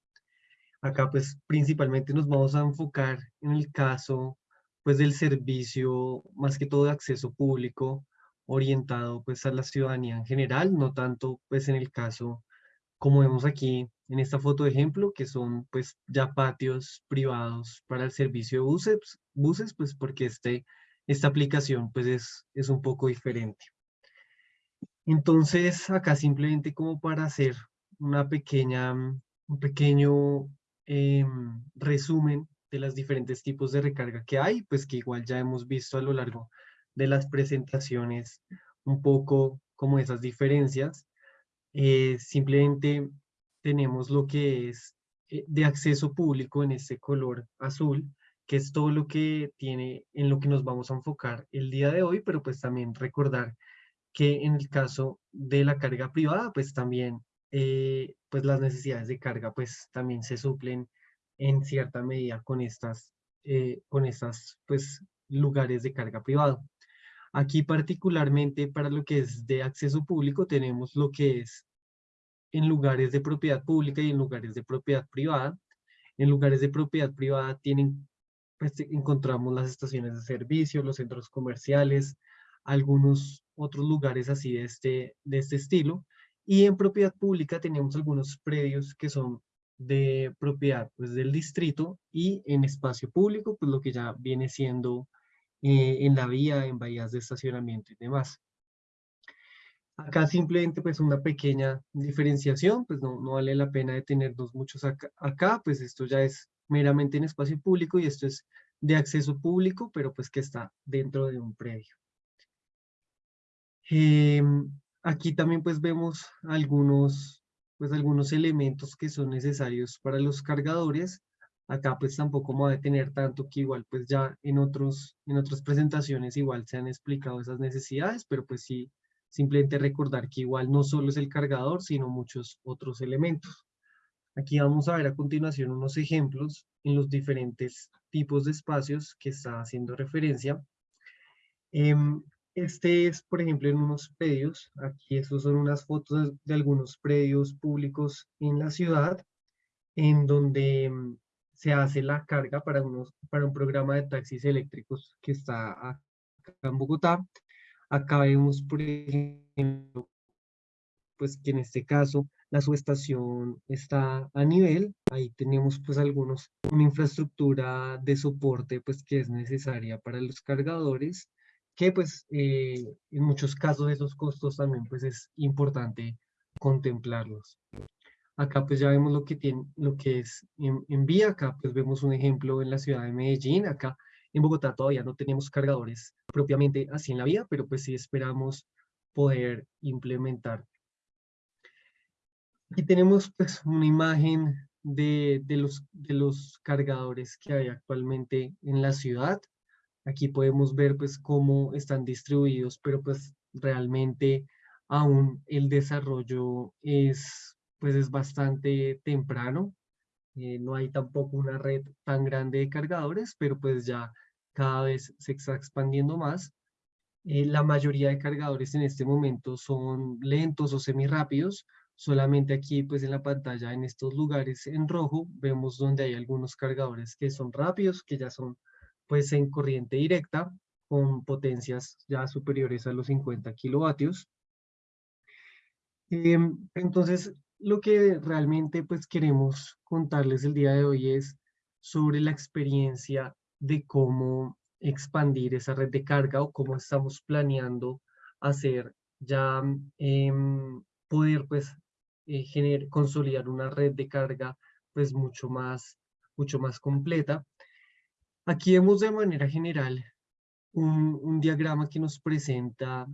Speaker 5: Acá pues principalmente nos vamos a enfocar en el caso pues del servicio más que todo de acceso público orientado pues a la ciudadanía en general, no tanto pues en el caso como vemos aquí en esta foto de ejemplo, que son pues ya patios privados para el servicio de buses, buses pues porque este, esta aplicación pues es, es un poco diferente. Entonces acá simplemente como para hacer una pequeña, un pequeño em, resumen de los diferentes tipos de recarga que hay, pues que igual ya hemos visto a lo largo de las presentaciones un poco como esas diferencias. Eh, simplemente tenemos lo que es eh, de acceso público en este color azul, que es todo lo que tiene, en lo que nos vamos a enfocar el día de hoy, pero pues también recordar que en el caso de la carga privada, pues también eh, pues las necesidades de carga pues también se suplen en cierta medida con estas, con estas pues lugares de carga privado. Aquí particularmente para lo que es de acceso público tenemos lo que es en lugares de propiedad pública y en lugares de propiedad privada. En lugares de propiedad privada tienen, pues, encontramos las estaciones de servicio, los centros comerciales, algunos otros lugares así de este, de este estilo. Y en propiedad pública tenemos algunos predios que son de propiedad pues, del distrito y en espacio público, pues lo que ya viene siendo eh, en la vía, en bahías de estacionamiento y demás. Acá simplemente pues una pequeña diferenciación, pues no, no vale la pena detenernos muchos acá, acá, pues esto ya es meramente en espacio público y esto es de acceso público, pero pues que está dentro de un predio. Em, aquí también pues vemos algunos, pues algunos elementos que son necesarios para los cargadores. Acá pues tampoco me voy a detener tanto que igual pues ya en, otros, en otras presentaciones igual se han explicado esas necesidades, pero pues sí, simplemente recordar que igual no solo es el cargador, sino muchos otros elementos. Aquí vamos a ver a continuación unos ejemplos en los diferentes tipos de espacios que está haciendo referencia. Em, este es, por ejemplo, en unos predios. Aquí estos son unas fotos de algunos predios públicos en la ciudad, en donde em, se hace la carga para, unos, para un programa de taxis eléctricos que está acá en Bogotá. Acá vemos, por ejemplo, pues que en este caso la subestación está a nivel, ahí tenemos pues algunos, una infraestructura de soporte pues que es necesaria para los cargadores, que pues eh, en muchos casos esos costos también pues es importante contemplarlos. Acá pues ya vemos lo que, tiene, lo que es en, vía, acá pues vemos un ejemplo en la ciudad de Medellín, acá en Bogotá todavía no tenemos cargadores propiamente así en la vía, pero pues sí esperamos poder implementar. Aquí tenemos pues una imagen de, de, los, de los cargadores que hay actualmente en la ciudad. Aquí podemos ver pues cómo están distribuidos, pero pues realmente aún el desarrollo es pues es bastante temprano. Eh, no hay tampoco una red tan grande de cargadores, pero pues ya cada vez se está expandiendo más. Eh, la mayoría de cargadores en este momento son lentos o semi-rápidos. Solamente aquí pues en la pantalla en estos lugares en rojo vemos donde hay algunos cargadores que son rápidos, que ya son pues en corriente directa con potencias ya superiores a los 50 kilovatios. Em, entonces, lo que realmente pues queremos contarles el día de hoy es sobre la experiencia de cómo expandir esa red de carga o cómo estamos planeando hacer ya em, poder pues eh, consolidar una red de carga pues mucho más, mucho más completa. Aquí vemos de manera general un, un diagrama que nos presenta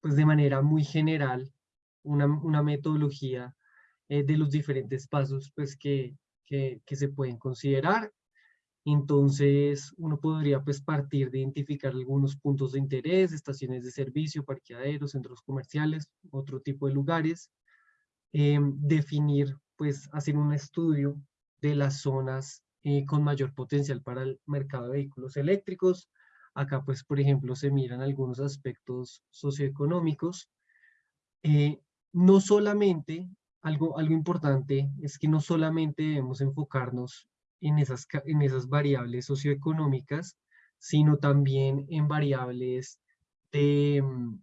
Speaker 5: pues de manera muy general una, una metodología eh, de los diferentes pasos pues, que, que, se pueden considerar. Entonces, uno podría pues partir de identificar algunos puntos de interés, estaciones de servicio, parqueaderos, centros comerciales, otro tipo de lugares. Em, definir, pues hacer un estudio de las zonas eh, con mayor potencial para el mercado de vehículos eléctricos. Acá, pues, por ejemplo, se miran algunos aspectos socioeconómicos. Eh, no solamente, algo, algo importante es que no solamente debemos enfocarnos en esas, en esas variables socioeconómicas, sino también en variables de, mm,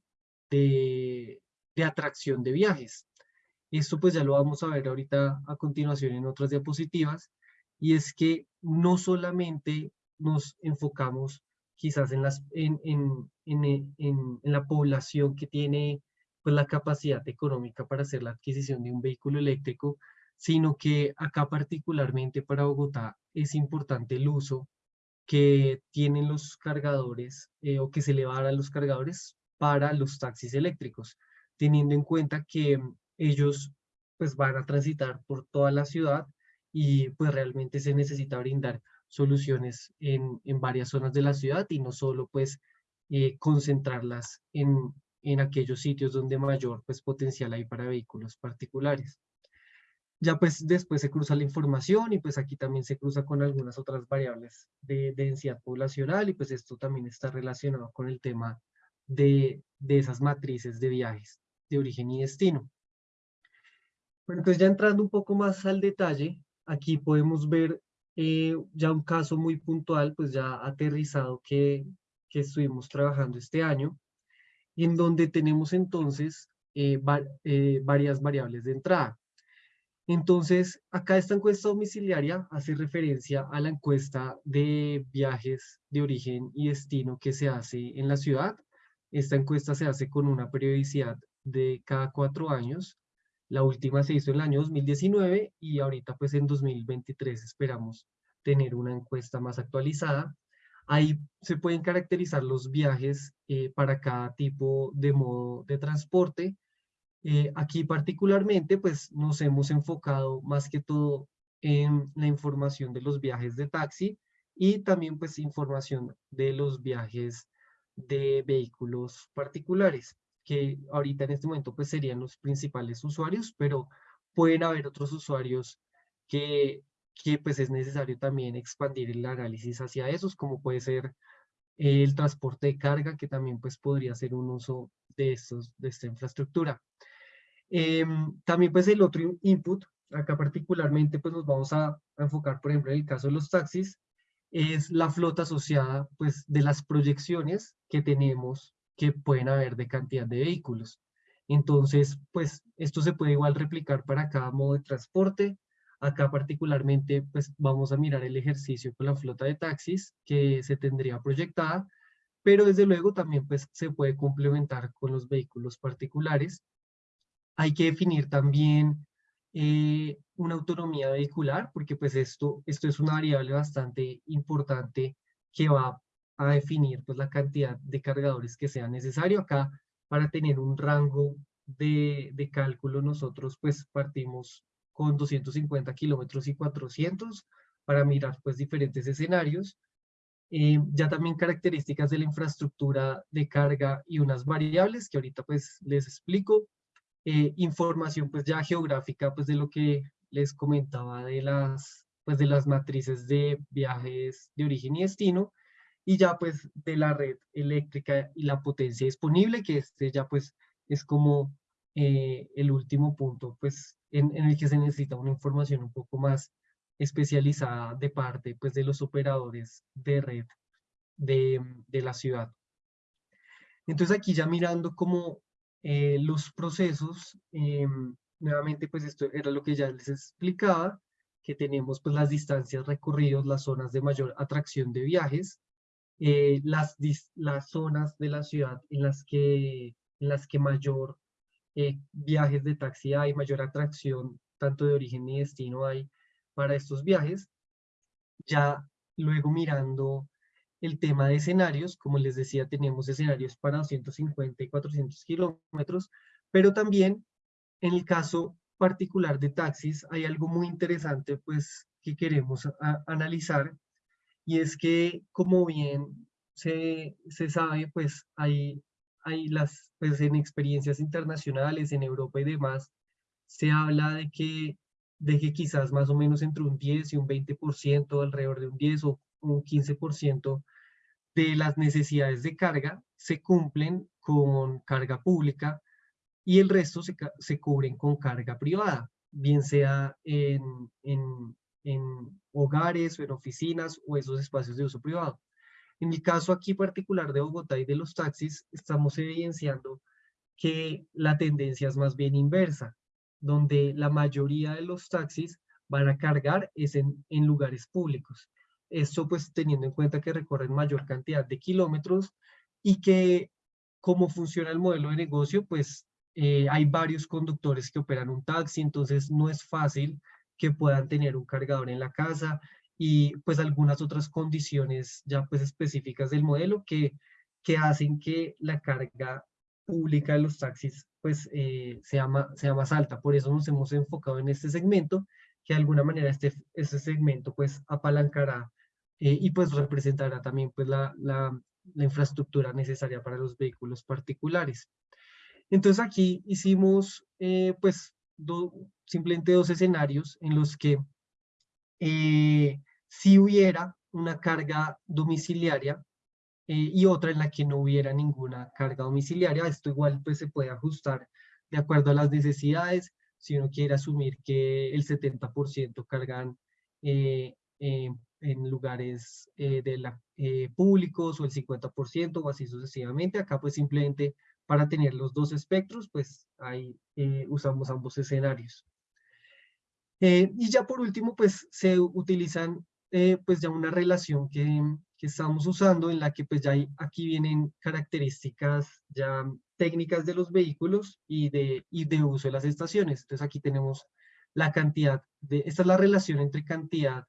Speaker 5: de, de, atracción de viajes. Esto pues ya lo vamos a ver ahorita a continuación en otras diapositivas, y es que no solamente nos enfocamos quizás en, las, en, en, en, en la población que tiene pues, la capacidad económica para hacer la adquisición de un vehículo eléctrico, sino que acá particularmente para Bogotá es importante el uso que tienen los cargadores eh, o que se le va a los cargadores para los taxis eléctricos, teniendo en cuenta que ellos pues van a transitar por toda la ciudad y pues realmente se necesita brindar soluciones en, en varias zonas de la ciudad y no solo pues eh, concentrarlas en, en aquellos sitios donde mayor pues potencial hay para vehículos particulares. Ya pues después se cruza la información y pues aquí también se cruza con algunas otras variables de, densidad poblacional y pues esto también está relacionado con el tema de, de esas matrices de viajes de origen y destino. Bueno, entonces ya entrando un poco más al detalle, aquí podemos ver eh, ya un caso muy puntual, pues ya aterrizado que, que estuvimos trabajando este año, en donde tenemos entonces eh, eh, varias variables de entrada. Entonces, acá esta encuesta domiciliaria hace referencia a la encuesta de viajes de origen y destino que se hace en la ciudad. Esta encuesta se hace con una periodicidad de cada cuatro años. La última se hizo en el año 2019 y ahorita pues en 2023 esperamos tener una encuesta más actualizada. Ahí se pueden caracterizar los viajes eh, para cada tipo de modo de transporte. Eh, aquí particularmente, pues nos hemos enfocado más que todo en la información de los viajes de taxi y también pues información de los viajes de vehículos particulares, que ahorita en este momento pues serían los principales usuarios, pero pueden haber otros usuarios que, que pues es necesario también expandir el análisis hacia esos, como puede ser el transporte de carga, que también pues podría ser un uso de, estos, de esta infraestructura. Em, también pues el otro input, acá particularmente pues nos vamos a, enfocar por ejemplo en el caso de los taxis, es la flota asociada pues de las proyecciones que tenemos que pueden haber de cantidad de vehículos. Entonces pues esto se puede igual replicar para cada modo de transporte. Acá particularmente pues vamos a mirar el ejercicio con la flota de taxis que se tendría proyectada, pero desde luego también pues se puede complementar con los vehículos particulares hay que definir también eh, una autonomía vehicular, porque pues esto, esto es una variable bastante importante que va a definir pues la cantidad de cargadores que sea necesario. Acá, para tener un rango de, de cálculo, nosotros pues partimos con 250 kilómetros y 400 para mirar pues diferentes escenarios. Eh, ya también características de la infraestructura de carga y unas variables que ahorita pues les explico. Eh, información pues ya geográfica pues de lo que les comentaba de las, pues de las matrices de viajes de origen y destino y ya pues de la red eléctrica y la potencia disponible que este ya pues es como eh, el último punto pues en, en, el que se necesita una información un poco más especializada de parte pues de los operadores de red de, de la ciudad. Entonces aquí ya mirando como eh, los procesos, em, nuevamente pues esto era lo que ya les explicaba, que tenemos pues las distancias recorridas, las zonas de mayor atracción de viajes, eh, las, las zonas de la ciudad en las que, en las que mayor viajes de taxi hay, mayor atracción tanto de origen y destino hay para estos viajes. Ya luego mirando el tema de escenarios, como les decía, tenemos escenarios para 250 y 400 kilómetros, pero también en el caso particular de taxis hay algo muy interesante pues que queremos analizar y es que como bien se, se sabe, pues hay, hay las, pues en experiencias internacionales, en Europa y demás, se habla de que, de que quizás más o menos entre un 10 y un 20%, alrededor de un 10 o un 15% de las necesidades de carga se cumplen con carga pública y el resto se, se cubren con carga privada, bien sea en, en, en hogares o en oficinas o esos espacios de uso privado. En el caso aquí particular de Bogotá y de los taxis, estamos evidenciando que la tendencia es más bien inversa, donde la mayoría de los taxis van a cargar es en, lugares públicos. Esto pues teniendo en cuenta que recorren mayor cantidad de kilómetros y que cómo funciona el modelo de negocio, pues eh, hay varios conductores que operan un taxi, entonces no es fácil que puedan tener un cargador en la casa y pues algunas otras condiciones ya pues específicas del modelo que, que hacen que la carga pública de los taxis pues eh, sea, más, sea más alta. Por eso nos hemos enfocado en este segmento, que de alguna manera este, este segmento pues apalancará eh, y pues representará también pues la, la, la infraestructura necesaria para los vehículos particulares. Entonces aquí hicimos eh, pues simplemente dos escenarios en los que eh, si hubiera una carga domiciliaria eh, y otra en la que no hubiera ninguna carga domiciliaria. Esto igual pues se puede ajustar de acuerdo a las necesidades. Si uno quiere asumir que el 70% cargan eh, en lugares de la, públicos o el 50% o así sucesivamente. Acá pues simplemente para tener los dos espectros, pues ahí eh, usamos ambos escenarios. Eh, y ya por último, pues se utilizan eh, pues ya una relación que, que, estamos usando en la que pues ya hay, aquí vienen características ya técnicas de los vehículos y de, y de uso de las estaciones. Entonces aquí tenemos la cantidad de, esta es la relación entre cantidad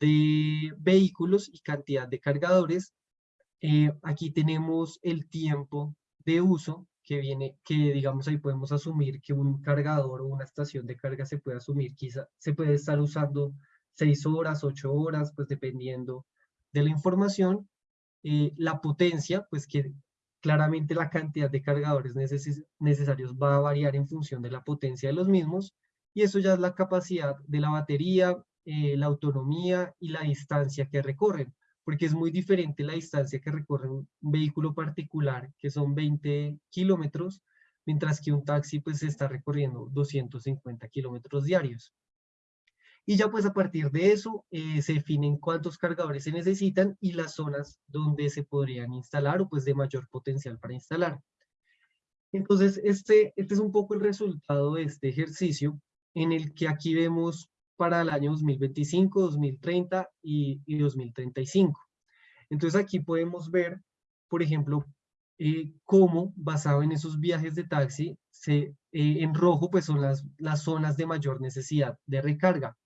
Speaker 5: de vehículos y cantidad de cargadores. aquí tenemos el tiempo de uso que viene, que digamos ahí podemos asumir que un cargador o una estación de carga se puede asumir, quizá se puede estar usando seis horas, ocho horas, pues dependiendo de la información. Eh, la potencia, pues que claramente la cantidad de cargadores necesarios va a variar en función de la potencia de los mismos, y eso ya es la capacidad de la batería, eh, la autonomía y la distancia que recorren porque es muy diferente la distancia que recorre un vehículo particular, que son 20 kilómetros, mientras que un taxi pues está recorriendo 250 kilómetros diarios. Y ya pues a partir de eso eh, se definen cuántos cargadores se necesitan y las zonas donde se podrían instalar o pues de mayor potencial para instalar. Entonces este, este es un poco el resultado de este ejercicio en el que aquí vemos para el año 2025, 2030 y, 2035. Entonces aquí podemos ver, por ejemplo, eh, cómo basado en esos viajes de taxi, se, eh, en rojo pues son las, las zonas de mayor necesidad de recarga.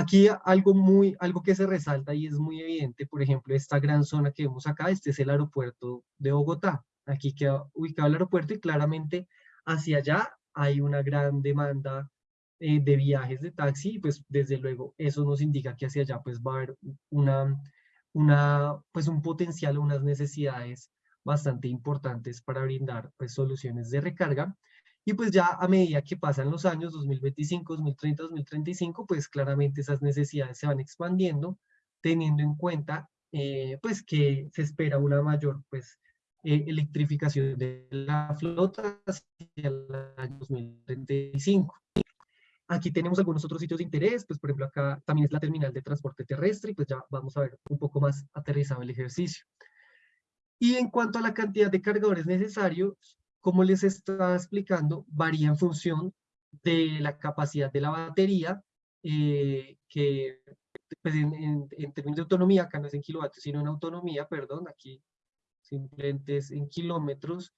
Speaker 5: Aquí algo, muy, algo que se resalta y es muy evidente, por ejemplo, esta gran zona que vemos acá, este es el aeropuerto de Bogotá. Aquí queda ubicado el aeropuerto y claramente hacia allá hay una gran demanda eh, de viajes de taxi, pues desde luego eso nos indica que hacia allá pues va a haber una, una, pues un potencial, unas necesidades bastante importantes para brindar pues soluciones de recarga. Y pues ya a medida que pasan los años, 2025, 2030, 2035, pues claramente esas necesidades se van expandiendo, teniendo en cuenta eh, pues que se espera una mayor pues eh, electrificación de la flota hacia el año 2035. Aquí tenemos algunos otros sitios de interés, pues por ejemplo acá también es la terminal de transporte terrestre y pues ya vamos a ver un poco más aterrizado el ejercicio. Y en cuanto a la cantidad de cargadores necesarios, como les estaba explicando, varía en función de la capacidad de la batería, eh, que pues en, términos de autonomía, acá no es en kilovatios, sino en autonomía, perdón, aquí simplemente es en kilómetros,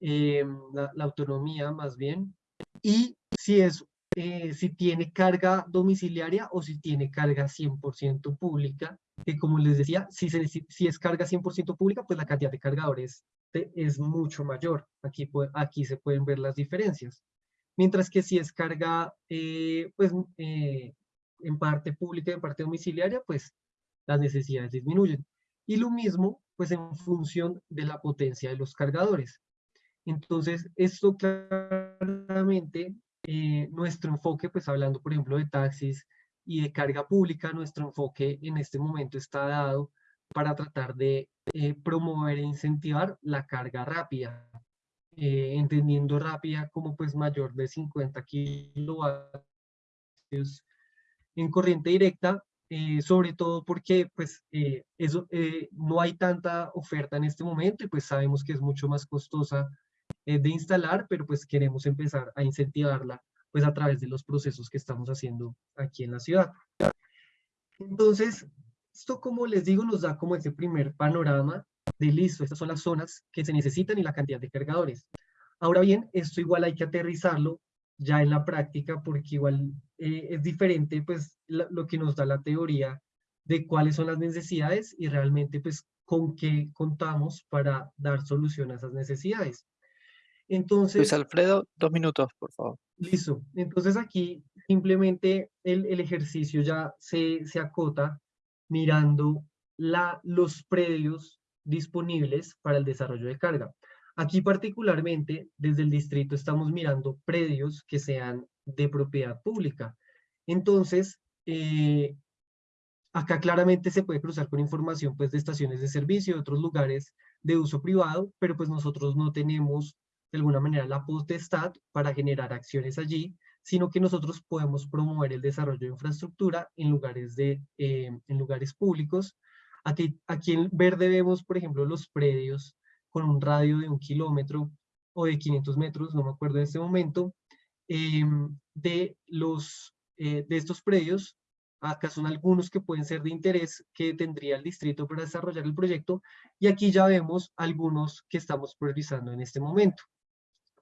Speaker 5: eh, la, la, autonomía más bien, y si es eh, si tiene carga domiciliaria o si tiene carga 100% pública, que como les decía, si, si es carga 100% pública, pues la cantidad de cargadores es mucho mayor. Aquí, aquí se pueden ver las diferencias. Mientras que si es carga, eh, pues, eh, en parte pública y en parte domiciliaria, pues las necesidades disminuyen. Y lo mismo, pues en función de la potencia de los cargadores. Entonces, esto claramente, eh, nuestro enfoque, pues hablando por ejemplo de taxis y de carga pública, nuestro enfoque en este momento está dado para tratar de eh, promover e incentivar la carga rápida, eh, entendiendo rápida como pues mayor de 50 kilovatios en corriente directa, eh, sobre todo porque pues eso, no hay tanta oferta en este momento y pues sabemos que es mucho más costosa de instalar, pero pues queremos empezar a incentivarla pues a través de los procesos que estamos haciendo aquí en la ciudad. Entonces, esto, como les digo, nos da como ese primer panorama de listo, estas son las zonas que se necesitan y la cantidad de cargadores. Ahora bien, esto igual hay que aterrizarlo ya en la práctica porque igual eh, es diferente pues lo que nos da la teoría de cuáles son las necesidades y realmente pues con qué contamos para dar solución a esas necesidades. Entonces,
Speaker 1: Luis Alfredo, dos minutos, por favor.
Speaker 5: Listo. Entonces aquí simplemente el, el ejercicio ya se, se acota mirando los predios disponibles para el desarrollo de carga. Aquí particularmente, desde el distrito, estamos mirando predios que sean de propiedad pública. Entonces, eh, acá claramente se puede cruzar con información pues, de estaciones de servicio, de otros lugares de uso privado, pero pues nosotros no tenemos de alguna manera la potestad para generar acciones allí, sino que nosotros podemos promover el desarrollo de infraestructura en lugares, de, eh, en lugares públicos. Aquí, aquí en verde vemos, por ejemplo, los predios con un radio de un kilómetro o de 500 metros, no me acuerdo en este momento, em, de, los, eh, de estos predios. Acá son algunos que pueden ser de interés que tendría el distrito para desarrollar el proyecto. Y aquí ya vemos algunos que estamos priorizando en este momento,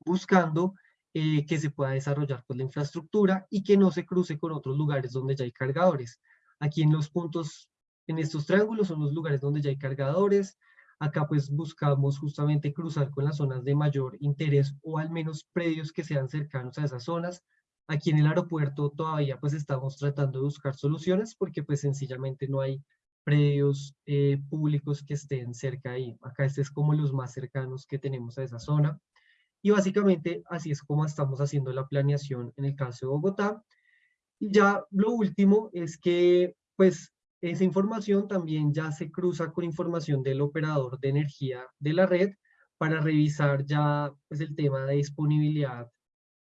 Speaker 5: buscando eh, que se pueda desarrollar pues, la infraestructura y que no se cruce con otros lugares donde ya hay cargadores. Aquí en los puntos, en estos triángulos son los lugares donde ya hay cargadores. Acá pues buscamos justamente cruzar con las zonas de mayor interés o al menos predios que sean cercanos a esas zonas. Aquí en el aeropuerto todavía pues estamos tratando de buscar soluciones porque pues sencillamente no hay predios eh, públicos que estén cerca ahí. Acá este es como los más cercanos que tenemos a esa zona. Y básicamente así es como estamos haciendo la planeación en el caso de Bogotá. Y ya lo último es que pues esa información también ya se cruza con información del operador de energía de la red para revisar ya pues el tema de disponibilidad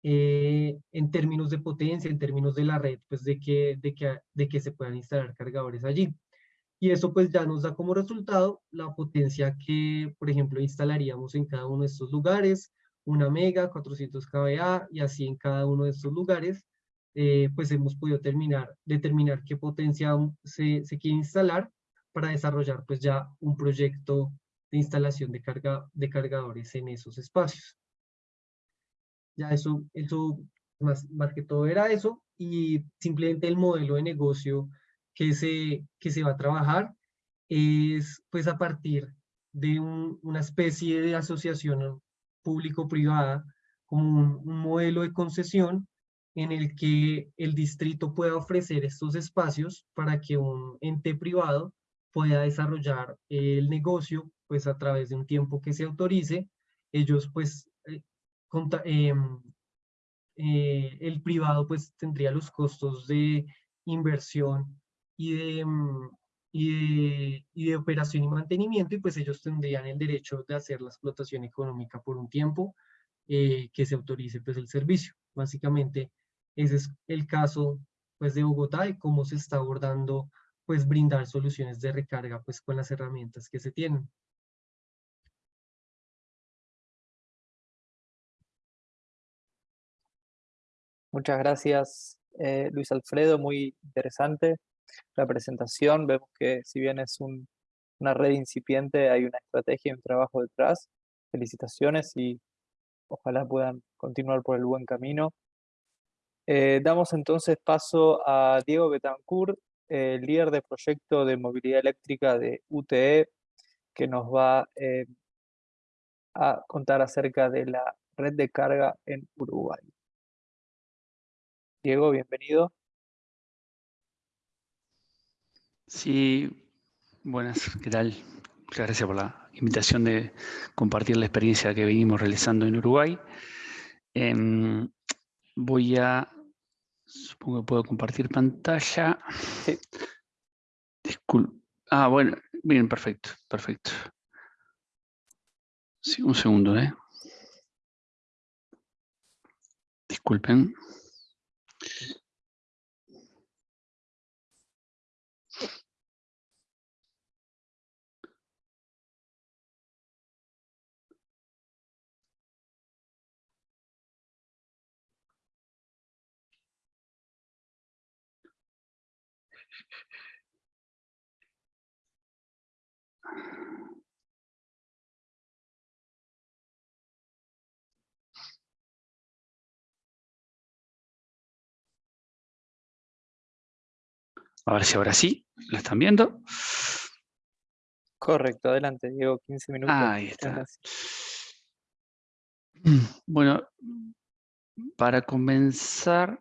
Speaker 5: eh, en términos de potencia, en términos de la red, pues de que, de, que, de que se puedan instalar cargadores allí. Y eso pues ya nos da como resultado la potencia que, por ejemplo, instalaríamos en cada uno de estos lugares, una mega, 400 kVA y así en cada uno de estos lugares, eh, pues hemos podido terminar, determinar qué potencia se, se, quiere instalar para desarrollar pues ya un proyecto de instalación de, carga, de cargadores en esos espacios. Ya eso, eso más, más que todo era eso y simplemente el modelo de negocio que se, que se va a trabajar es pues a partir de un, una especie de asociación público-privada como un, modelo de concesión en el que el distrito pueda ofrecer estos espacios para que un ente privado pueda desarrollar el negocio pues a través de un tiempo que se autorice. Ellos pues, eh, em, eh, el privado pues tendría los costos de inversión y de, y de, operación y mantenimiento, y pues ellos tendrían el derecho de hacer la explotación económica por un tiempo eh, que se autorice pues el servicio. Básicamente ese es el caso pues de Bogotá y cómo se está abordando pues brindar soluciones de recarga pues con las herramientas que se tienen.
Speaker 1: Muchas gracias, eh, Luis Alfredo, muy interesante la presentación, vemos que si bien es una red incipiente, hay una estrategia y un trabajo detrás. Felicitaciones y ojalá puedan continuar por el buen camino. Eh, damos entonces paso a Diego Betancourt, líder de proyecto de movilidad eléctrica de UTE, que nos va eh, a contar acerca de la red de carga en Uruguay. Diego, bienvenido.
Speaker 6: Sí, buenas, ¿qué tal? Muchas gracias por la invitación de compartir la experiencia que venimos realizando en Uruguay. Em, voy a, supongo que puedo compartir pantalla.
Speaker 1: Sí.
Speaker 6: Disculpe. Ah, bueno, bien, perfecto, perfecto. Sí, un segundo, ¿eh? Disculpen. A ver si ahora sí, ¿la están viendo?
Speaker 1: Correcto, adelante, Diego, 15 minutos.
Speaker 6: Ahí está. Bueno, para comenzar...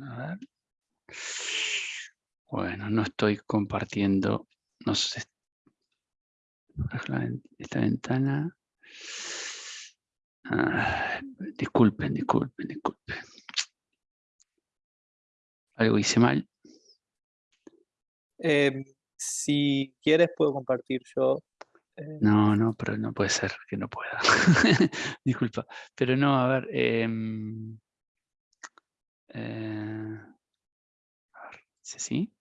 Speaker 6: A ver. Bueno, no estoy compartiendo, no sé, esta ventana. Ah, disculpen, disculpen, disculpen. Algo hice mal.
Speaker 1: Em, si quieres puedo compartir yo. eh,
Speaker 6: No, no, pero no puede ser que no pueda. Disculpa. Pero no, a ver. em, eh, a ver, ¿sí? sí?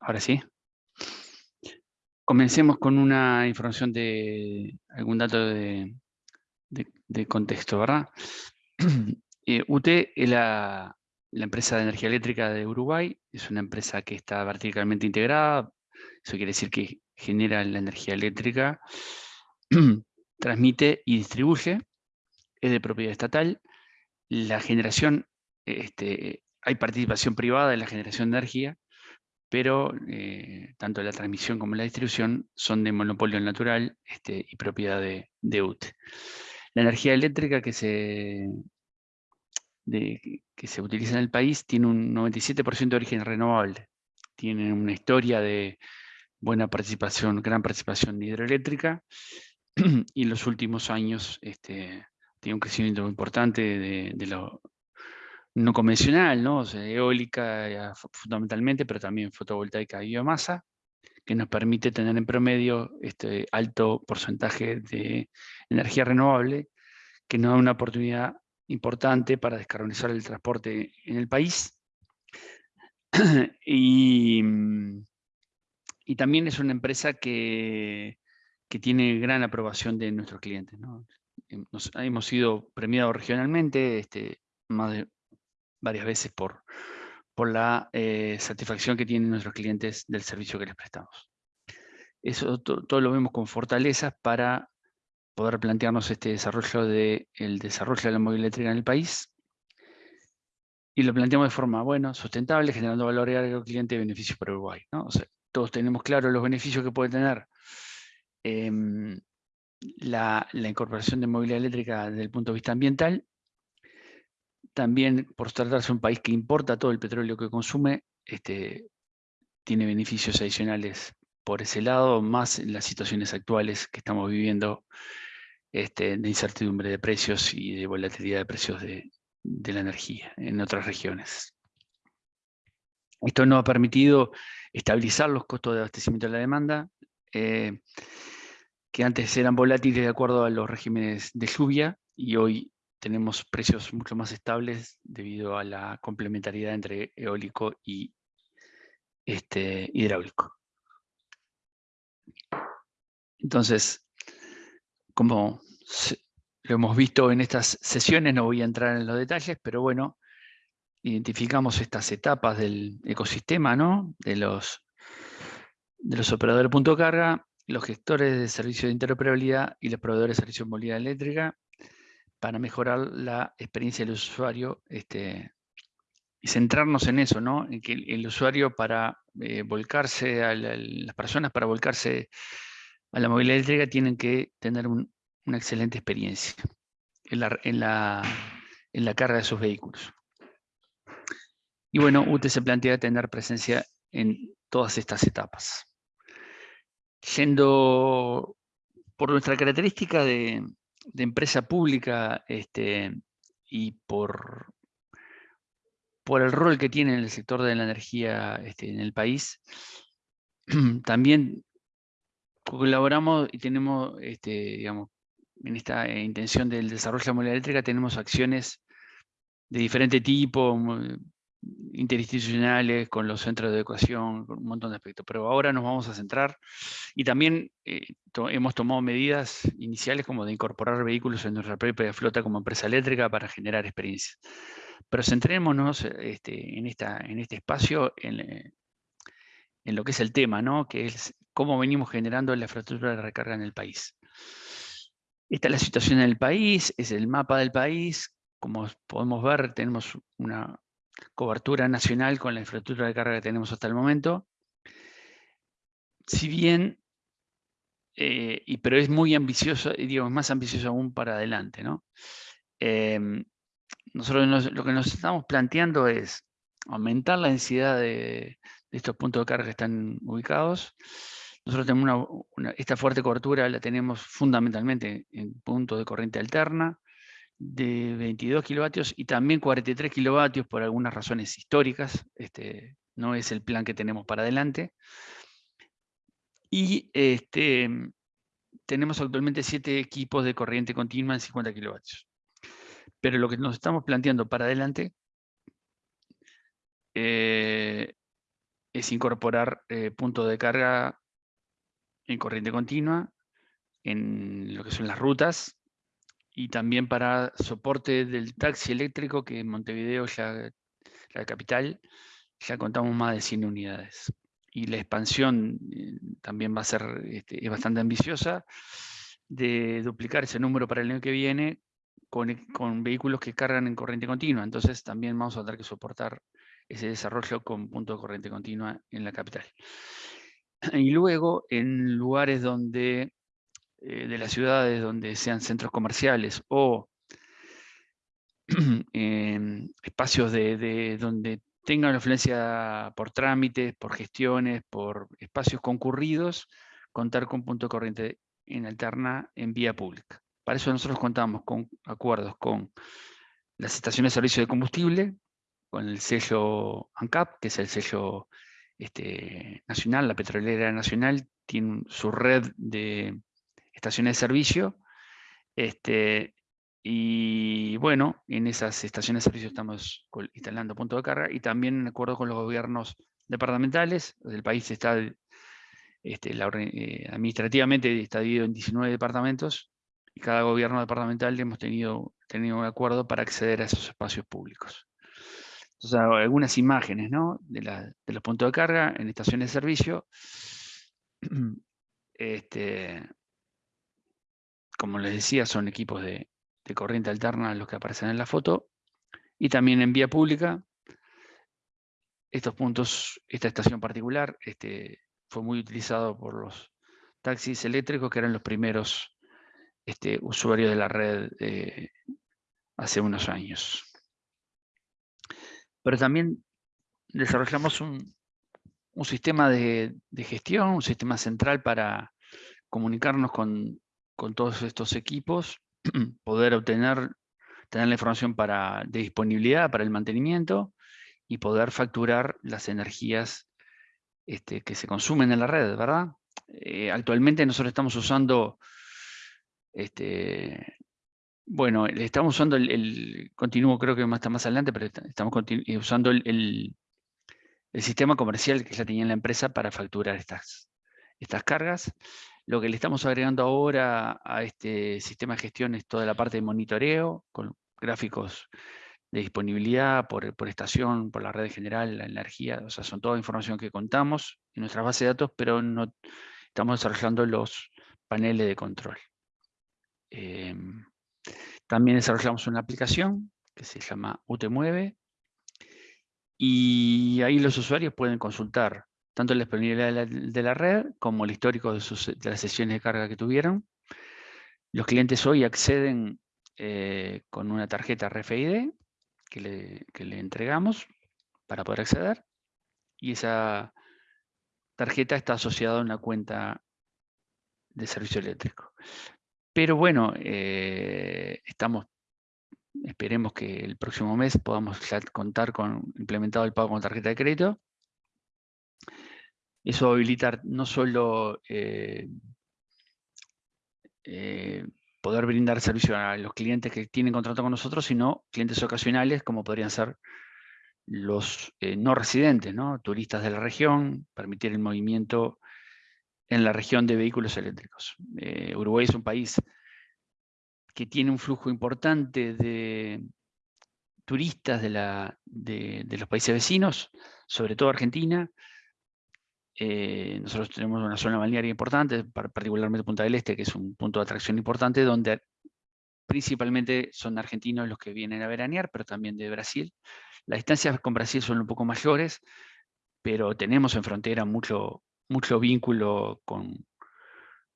Speaker 6: Ahora sí. Comencemos con una información de algún dato de, de- de contexto, ¿verdad? Eh, UT es la, empresa de energía eléctrica de Uruguay, es una empresa que está verticalmente integrada, eso quiere decir que genera la energía eléctrica, transmite y distribuye, es de propiedad estatal, la generación, este, hay participación privada en la generación de energía, pero eh, tanto la transmisión como la distribución son de monopolio natural este, y propiedad de, de UTE. La energía eléctrica que se, que se utiliza en el país tiene un 97% de origen renovable. Tiene una historia de buena participación, gran participación hidroeléctrica y en los últimos años este, tiene un crecimiento importante de, lo no convencional, ¿no? Eólica eh, fu- fundamentalmente, pero también fotovoltaica y biomasa, que nos permite tener en promedio este alto porcentaje de energía renovable, que nos da una oportunidad importante para descarbonizar el transporte en el país. y, mm, y también es una empresa que, que tiene gran aprobación de nuestros clientes. ¿no? Nos- hemos sido premiados regionalmente este, más de varias veces por, por la eh, satisfacción que tienen nuestros clientes del servicio que les prestamos. Eso to- todo lo vemos con fortalezas para poder plantearnos este desarrollo de el desarrollo de la movilidad eléctrica en el país. Y lo planteamos de forma, bueno, sustentable, generando valor agregado al cliente y beneficios para Uruguay. ¿no? Todos tenemos claro los beneficios que puede tener em, la, la incorporación de movilidad eléctrica desde el punto de vista ambiental. También, por tratarse de un país que importa todo el petróleo que consume, este, tiene beneficios adicionales por ese lado, más en las situaciones actuales que estamos viviendo este, de incertidumbre de precios y de volatilidad de precios de, la energía en otras regiones. Esto nos ha permitido estabilizar los costos de abastecimiento de la demanda, eh, que antes eran volátiles de acuerdo a los regímenes de lluvia y hoy tenemos precios mucho más estables debido a la complementariedad entre eólico y este, hidráulico. Entonces, como lo hemos visto en estas sesiones, no voy a entrar en los detalles, pero bueno, identificamos estas etapas del ecosistema, ¿no? De los, de los operadores de punto carga, los gestores de servicios de interoperabilidad y los proveedores de servicios de movilidad eléctrica para mejorar la experiencia del usuario este, y centrarnos en eso, ¿no? En que el, usuario para eh, volcarse, a la- las personas para volcarse a la movilidad eléctrica tienen que tener un- una excelente experiencia. En la, en la en la carga de sus vehículos. Y bueno, UTE se plantea tener presencia en todas estas etapas. Yendo por nuestra característica de, empresa pública este, y por, por el rol que tiene en el sector de la energía este, en el país, también colaboramos y tenemos, este, digamos, en esta intención del desarrollo de la movilidad eléctrica, tenemos acciones de diferente tipo, interinstitucionales, con los centros de educación, con un montón de aspectos. Pero ahora nos vamos a centrar y también eh, hemos tomado medidas iniciales como de incorporar vehículos en nuestra propia flota como empresa eléctrica para generar experiencias. Pero centrémonos este, en, esta, en este espacio en, eh, en lo que es el tema, ¿no? que es cómo venimos generando la infraestructura de recarga en el país. Esta es la situación en el país, es el mapa del país. Como podemos ver, tenemos una cobertura nacional con la infraestructura de carga que tenemos hasta el momento. Si bien, eh, y, pero es muy ambicioso, y digo, es más ambicioso aún para adelante. ¿no? Em, nosotros lo que nos estamos planteando es aumentar la densidad de, estos puntos de carga que están ubicados. Nosotros tenemos esta fuerte cobertura la tenemos fundamentalmente en puntos de corriente alterna, de 22 kilovatios y también 43 kilovatios por algunas razones históricas. Este, no es el plan que tenemos para adelante. Y este, tenemos actualmente 7 equipos de corriente continua en 50 kilovatios. Pero lo que nos estamos planteando para adelante eh, es incorporar eh, puntos de carga en corriente continua en lo que son las rutas y también para soporte del taxi eléctrico, que en Montevideo, ya, la capital, ya contamos más de 100 unidades. Y la expansión eh, también va a ser este, es bastante ambiciosa, de duplicar ese número para el año que viene con, con, vehículos que cargan en corriente continua. Entonces también vamos a tener que soportar ese desarrollo con punto de corriente continua en la capital. Y luego, en lugares donde eh, de las ciudades donde sean centros comerciales o espacios de, donde tengan influencia por trámites, por gestiones, por espacios concurridos, contar con punto de corriente en alterna en vía pública. Para eso nosotros contamos con acuerdos con las estaciones de servicio de combustible, con el sello ANCAP, que es el sello este, nacional, la petrolera nacional, tiene su red de estaciones de servicio. Este, y bueno, en esas estaciones de servicio estamos instalando puntos de carga y también en acuerdo con los gobiernos departamentales. El país está, este, eh, administrativamente está dividido en 19 departamentos y cada gobierno departamental hemos tenido, tenido un acuerdo para acceder a esos espacios públicos. Entonces, algunas imágenes ¿no? de, de, los puntos de carga en estaciones de servicio. Este, como les decía, son equipos de, corriente alterna los que aparecen en la foto, y también en vía pública. Estos puntos, esta estación particular, este, fue muy utilizado por los taxis eléctricos, que eran los primeros este, usuarios de la red eh, hace unos años. Pero también desarrollamos un, sistema de, gestión, un sistema central para comunicarnos con con todos estos equipos, poder obtener, tener la información para, de disponibilidad para el mantenimiento y poder facturar las energías este, que se consumen en la red, ¿verdad? Eh, actualmente nosotros estamos usando, este, bueno, estamos usando el, continuo creo que más está más adelante, pero estamos eh, usando el, el, sistema comercial que ya tenía la empresa para facturar estas, estas cargas. Lo que le estamos agregando ahora a este sistema de gestión es toda la parte de monitoreo, con gráficos de disponibilidad por, estación, por la red general, la energía, o sea, son toda información que contamos en nuestra base de datos, pero no estamos desarrollando los paneles de control. Em, también desarrollamos una aplicación que se llama UTMueve, y ahí los usuarios pueden consultar tanto la disponibilidad de la, red como el histórico de, las sesiones de carga que tuvieron. Los clientes hoy acceden eh, con una tarjeta RFID que le, entregamos para poder acceder y esa tarjeta está asociada a una cuenta de servicio eléctrico. Pero bueno, eh, esperemos que el próximo mes podamos contar con implementado el pago con tarjeta de crédito. Eso va a habilitar no solo eh, eh, poder brindar servicio a los clientes que tienen contrato con nosotros, sino clientes ocasionales como podrían ser los no residentes, ¿no? turistas de la región, permitir el movimiento en la región de vehículos eléctricos. Eh, Uruguay es un país que tiene un flujo importante de turistas de, la, de, los países vecinos, sobre todo Argentina. Eh, nosotros tenemos una zona balnearia importante, particularmente Punta del Este, que es un punto de atracción importante, donde principalmente son argentinos los que vienen a veranear, pero también de Brasil. Las distancias con Brasil son un poco mayores, pero tenemos en frontera mucho, mucho vínculo con,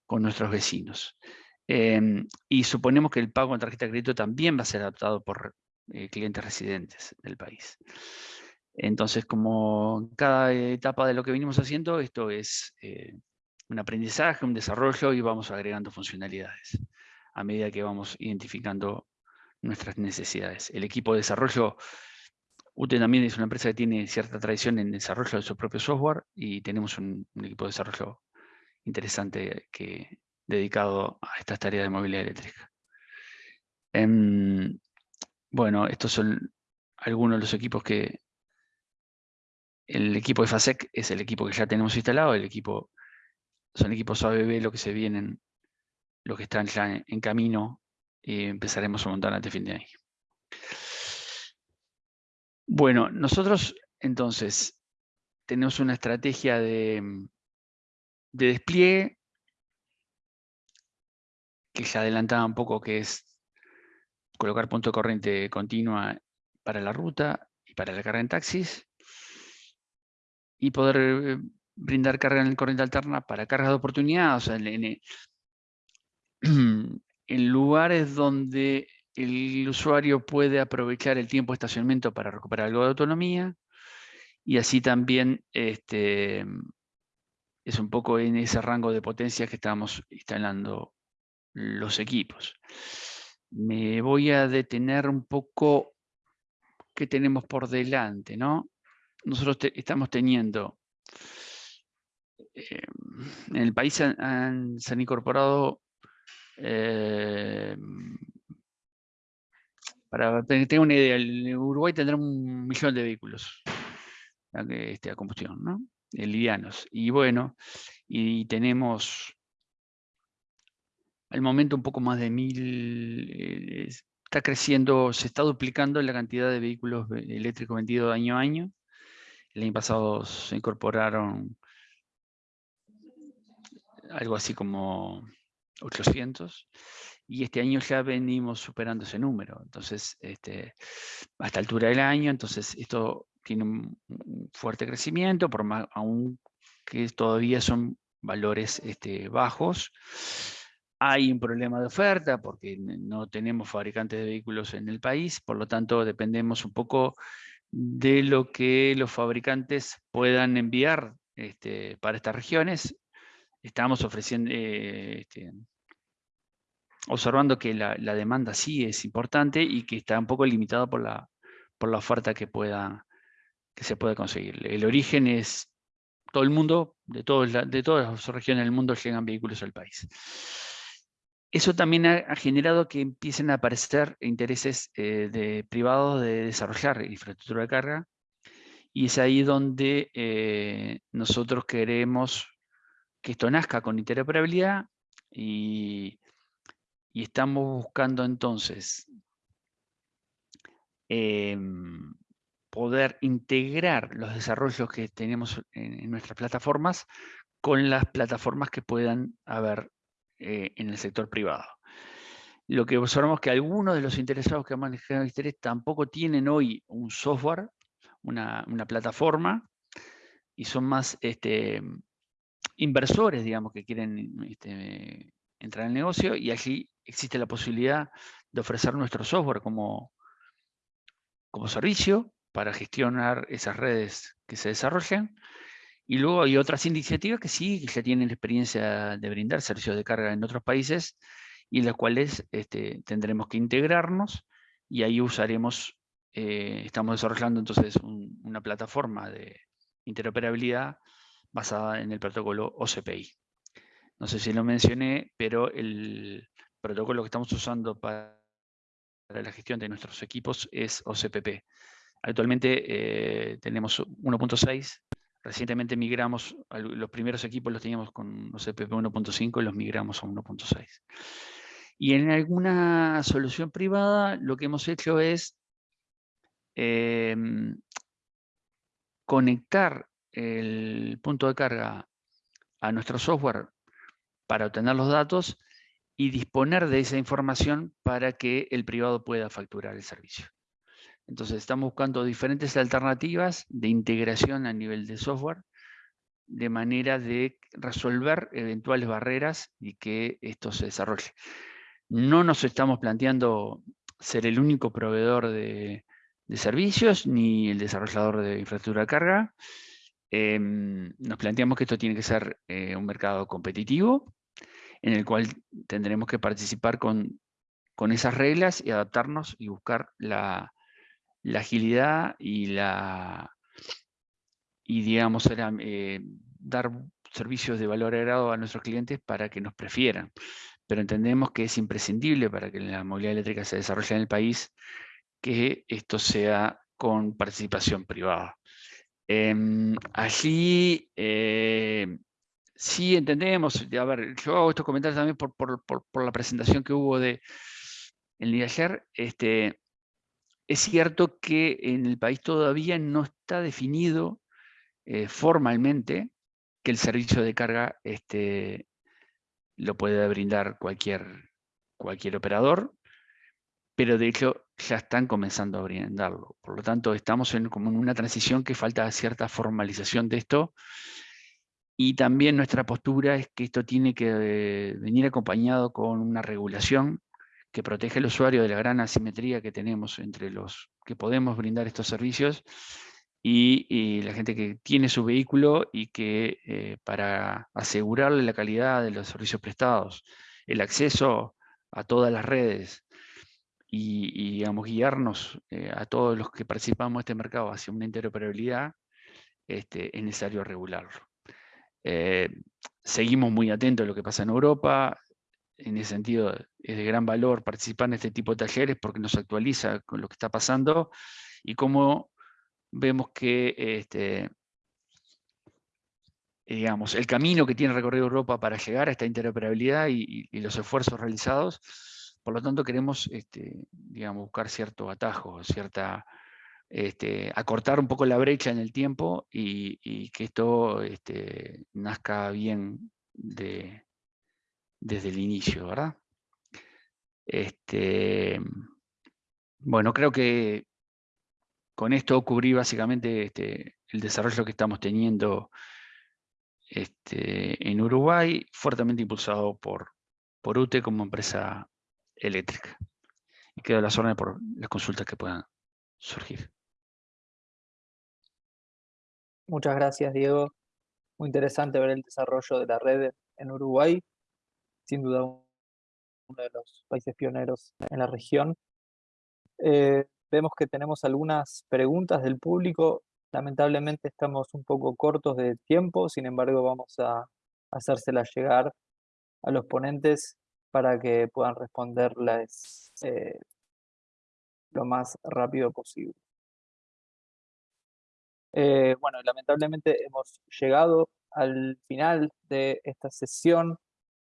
Speaker 6: con nuestros vecinos. Em, y suponemos que el pago con tarjeta de crédito también va a ser adaptado por eh, clientes residentes del país. Entonces, como cada etapa de lo que venimos haciendo, esto es eh, un aprendizaje, un desarrollo y vamos agregando funcionalidades a medida que vamos identificando nuestras necesidades. El equipo de desarrollo UTE también es una empresa que tiene cierta tradición en desarrollo de su propio software y tenemos un, equipo de desarrollo interesante que, dedicado a estas tareas de movilidad eléctrica. Em, bueno, estos son algunos de los equipos que... El equipo de FASEC es el equipo que ya tenemos instalado, el equipo, son equipos ABB lo que se vienen, los que están ya en, camino y empezaremos a montar antes de fin de año. Bueno, nosotros entonces tenemos una estrategia de, de despliegue que ya adelantaba un poco que es colocar punto de corriente continua para la ruta y para la carga en taxis y poder eh, brindar carga en corriente alterna para cargas de oportunidad, o sea, en, en lugares donde el usuario puede aprovechar el tiempo de estacionamiento para recuperar algo de autonomía y así también este, es un poco en ese rango de potencia que estamos instalando los equipos. Me voy a detener un poco qué tenemos por delante, ¿no? Nosotros estamos teniendo, eh, en el país se han incorporado eh, para tener una idea, Uruguay tendrá un millón de vehículos este, a combustión, ¿no? livianos. Y bueno, y tenemos al momento un poco más de mil, eh, está creciendo, se está duplicando la cantidad de vehículos eléctricos vendidos año a año. El año pasado se incorporaron algo así como 800 y este año ya venimos superando ese número. Entonces, este, a altura del año, entonces esto tiene un, fuerte crecimiento, por más aún que todavía son valores este, bajos. Hay un problema de oferta porque no tenemos fabricantes de vehículos en el país, por lo tanto dependemos un poco de lo que los fabricantes puedan enviar este, para estas regiones. Estamos ofreciendo, eh, este, observando que la, demanda sí es importante y que está un poco limitada por la, por la oferta que, pueda, que se puede conseguir. El origen es todo el mundo, de, de todas las regiones del mundo llegan vehículos al país. Eso también ha, generado que empiecen a aparecer intereses eh, de privados de desarrollar infraestructura de carga y es ahí donde eh, nosotros queremos que esto nazca con interoperabilidad y, estamos buscando entonces em, poder integrar los desarrollos que tenemos en, nuestras plataformas con las plataformas que puedan haber eh, en el sector privado. Lo que observamos es que algunos de los interesados que han manejado interés tampoco tienen hoy un software, una, plataforma, y son más este, inversores, digamos, que quieren este, entrar al negocio, y allí existe la posibilidad de ofrecer nuestro software como, como servicio para gestionar esas redes que se desarrollan. Y luego hay otras iniciativas que sí, que ya tienen experiencia de brindar servicios de carga en otros países y las cuales este, tendremos que integrarnos y ahí usaremos, eh, estamos desarrollando entonces una plataforma de interoperabilidad basada en el protocolo OCPI. No sé si lo mencioné, pero el protocolo que estamos usando para la gestión de nuestros equipos es OCPP. Actualmente eh, tenemos 1.6, recientemente migramos, los primeros equipos los teníamos con OCPP 1.5 y los migramos a 1.6. Y en alguna solución privada lo que hemos hecho es em, conectar el punto de carga a nuestro software para obtener los datos y disponer de esa información para que el privado pueda facturar el servicio. Entonces estamos buscando diferentes alternativas de integración a nivel de software de manera de resolver eventuales barreras y que esto se desarrolle. No nos estamos planteando ser el único proveedor de, servicios ni el desarrollador de infraestructura de carga. Em, nos planteamos que esto tiene que ser eh, un mercado competitivo, en el cual tendremos que participar con, esas reglas y adaptarnos y buscar la, agilidad y la y digamos eh, dar servicios de valor agregado a nuestros clientes para que nos prefieran pero entendemos que es imprescindible para que la movilidad eléctrica se desarrolle en el país que esto sea con participación privada. Em, allí eh, sí entendemos, a ver, yo hago estos comentarios también por, la presentación que hubo de el día de ayer, este, es cierto que en el país todavía no está definido eh, formalmente que el servicio de carga este, lo puede brindar cualquier, cualquier operador, pero de hecho ya están comenzando a brindarlo. Por lo tanto, estamos en, como una transición que falta cierta formalización de esto, y también nuestra postura es que esto tiene que eh, venir acompañado con una regulación que protege al usuario de la gran asimetría que tenemos entre los que podemos brindar estos servicios y, la gente que tiene su vehículo y que eh, para asegurarle la calidad de los servicios prestados, el acceso a todas las redes y, digamos, guiarnos eh, a todos los que participamos en este mercado hacia una interoperabilidad, este, es necesario regularlo. Eh, seguimos muy atentos a lo que pasa en Europa, en ese sentido es de gran valor participar en este tipo de talleres porque nos actualiza con lo que está pasando y cómo vemos que este, digamos, el camino que tiene recorrido Europa para llegar a esta interoperabilidad y, los esfuerzos realizados, por lo tanto queremos este, digamos, buscar cierto atajo, cierta, este, acortar un poco la brecha en el tiempo y, que esto nazca bien de, desde el inicio, ¿verdad? Este, bueno, creo que con esto cubrí básicamente este, el desarrollo que estamos teniendo este, en Uruguay, fuertemente impulsado por, por UTE como empresa eléctrica. Y quedo a las órdenes por las consultas que puedan surgir.
Speaker 1: Muchas gracias, Diego. Muy interesante ver el desarrollo de la red en Uruguay. Sin duda uno de los países pioneros en la región. Eh, Vemos que tenemos algunas preguntas del público. Lamentablemente estamos un poco cortos de tiempo, sin embargo vamos a hacérselas llegar a los ponentes para que puedan responderlas eh, lo más rápido posible. Eh, bueno, lamentablemente hemos llegado al final de esta sesión.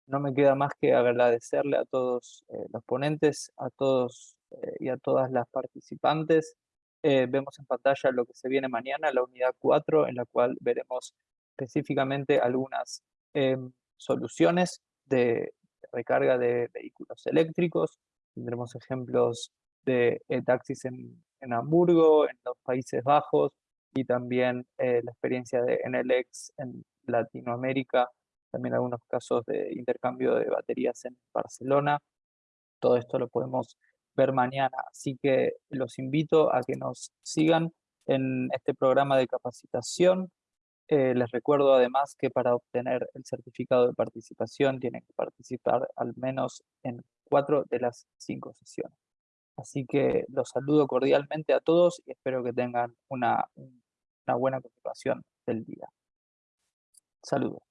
Speaker 1: No me queda más que agradecerle a todos eh, los ponentes, a todos eh, y a todas las participantes. Eh, vemos en pantalla lo que se viene mañana, la unidad 4, en la cual veremos específicamente algunas em, soluciones de recarga de vehículos eléctricos. Tendremos ejemplos de taxis en, en, Hamburgo, en los Países Bajos, y también la experiencia de NLX en Latinoamérica, también algunos casos de intercambio de baterías en Barcelona. Todo esto lo podemos ver mañana. Así que los invito a que nos sigan en este programa de capacitación. Eh, les recuerdo además que para obtener el certificado de participación tienen que participar al menos en cuatro de las cinco sesiones. Así que los saludo cordialmente a todos y espero que tengan una, una buena continuación del día. Saludos.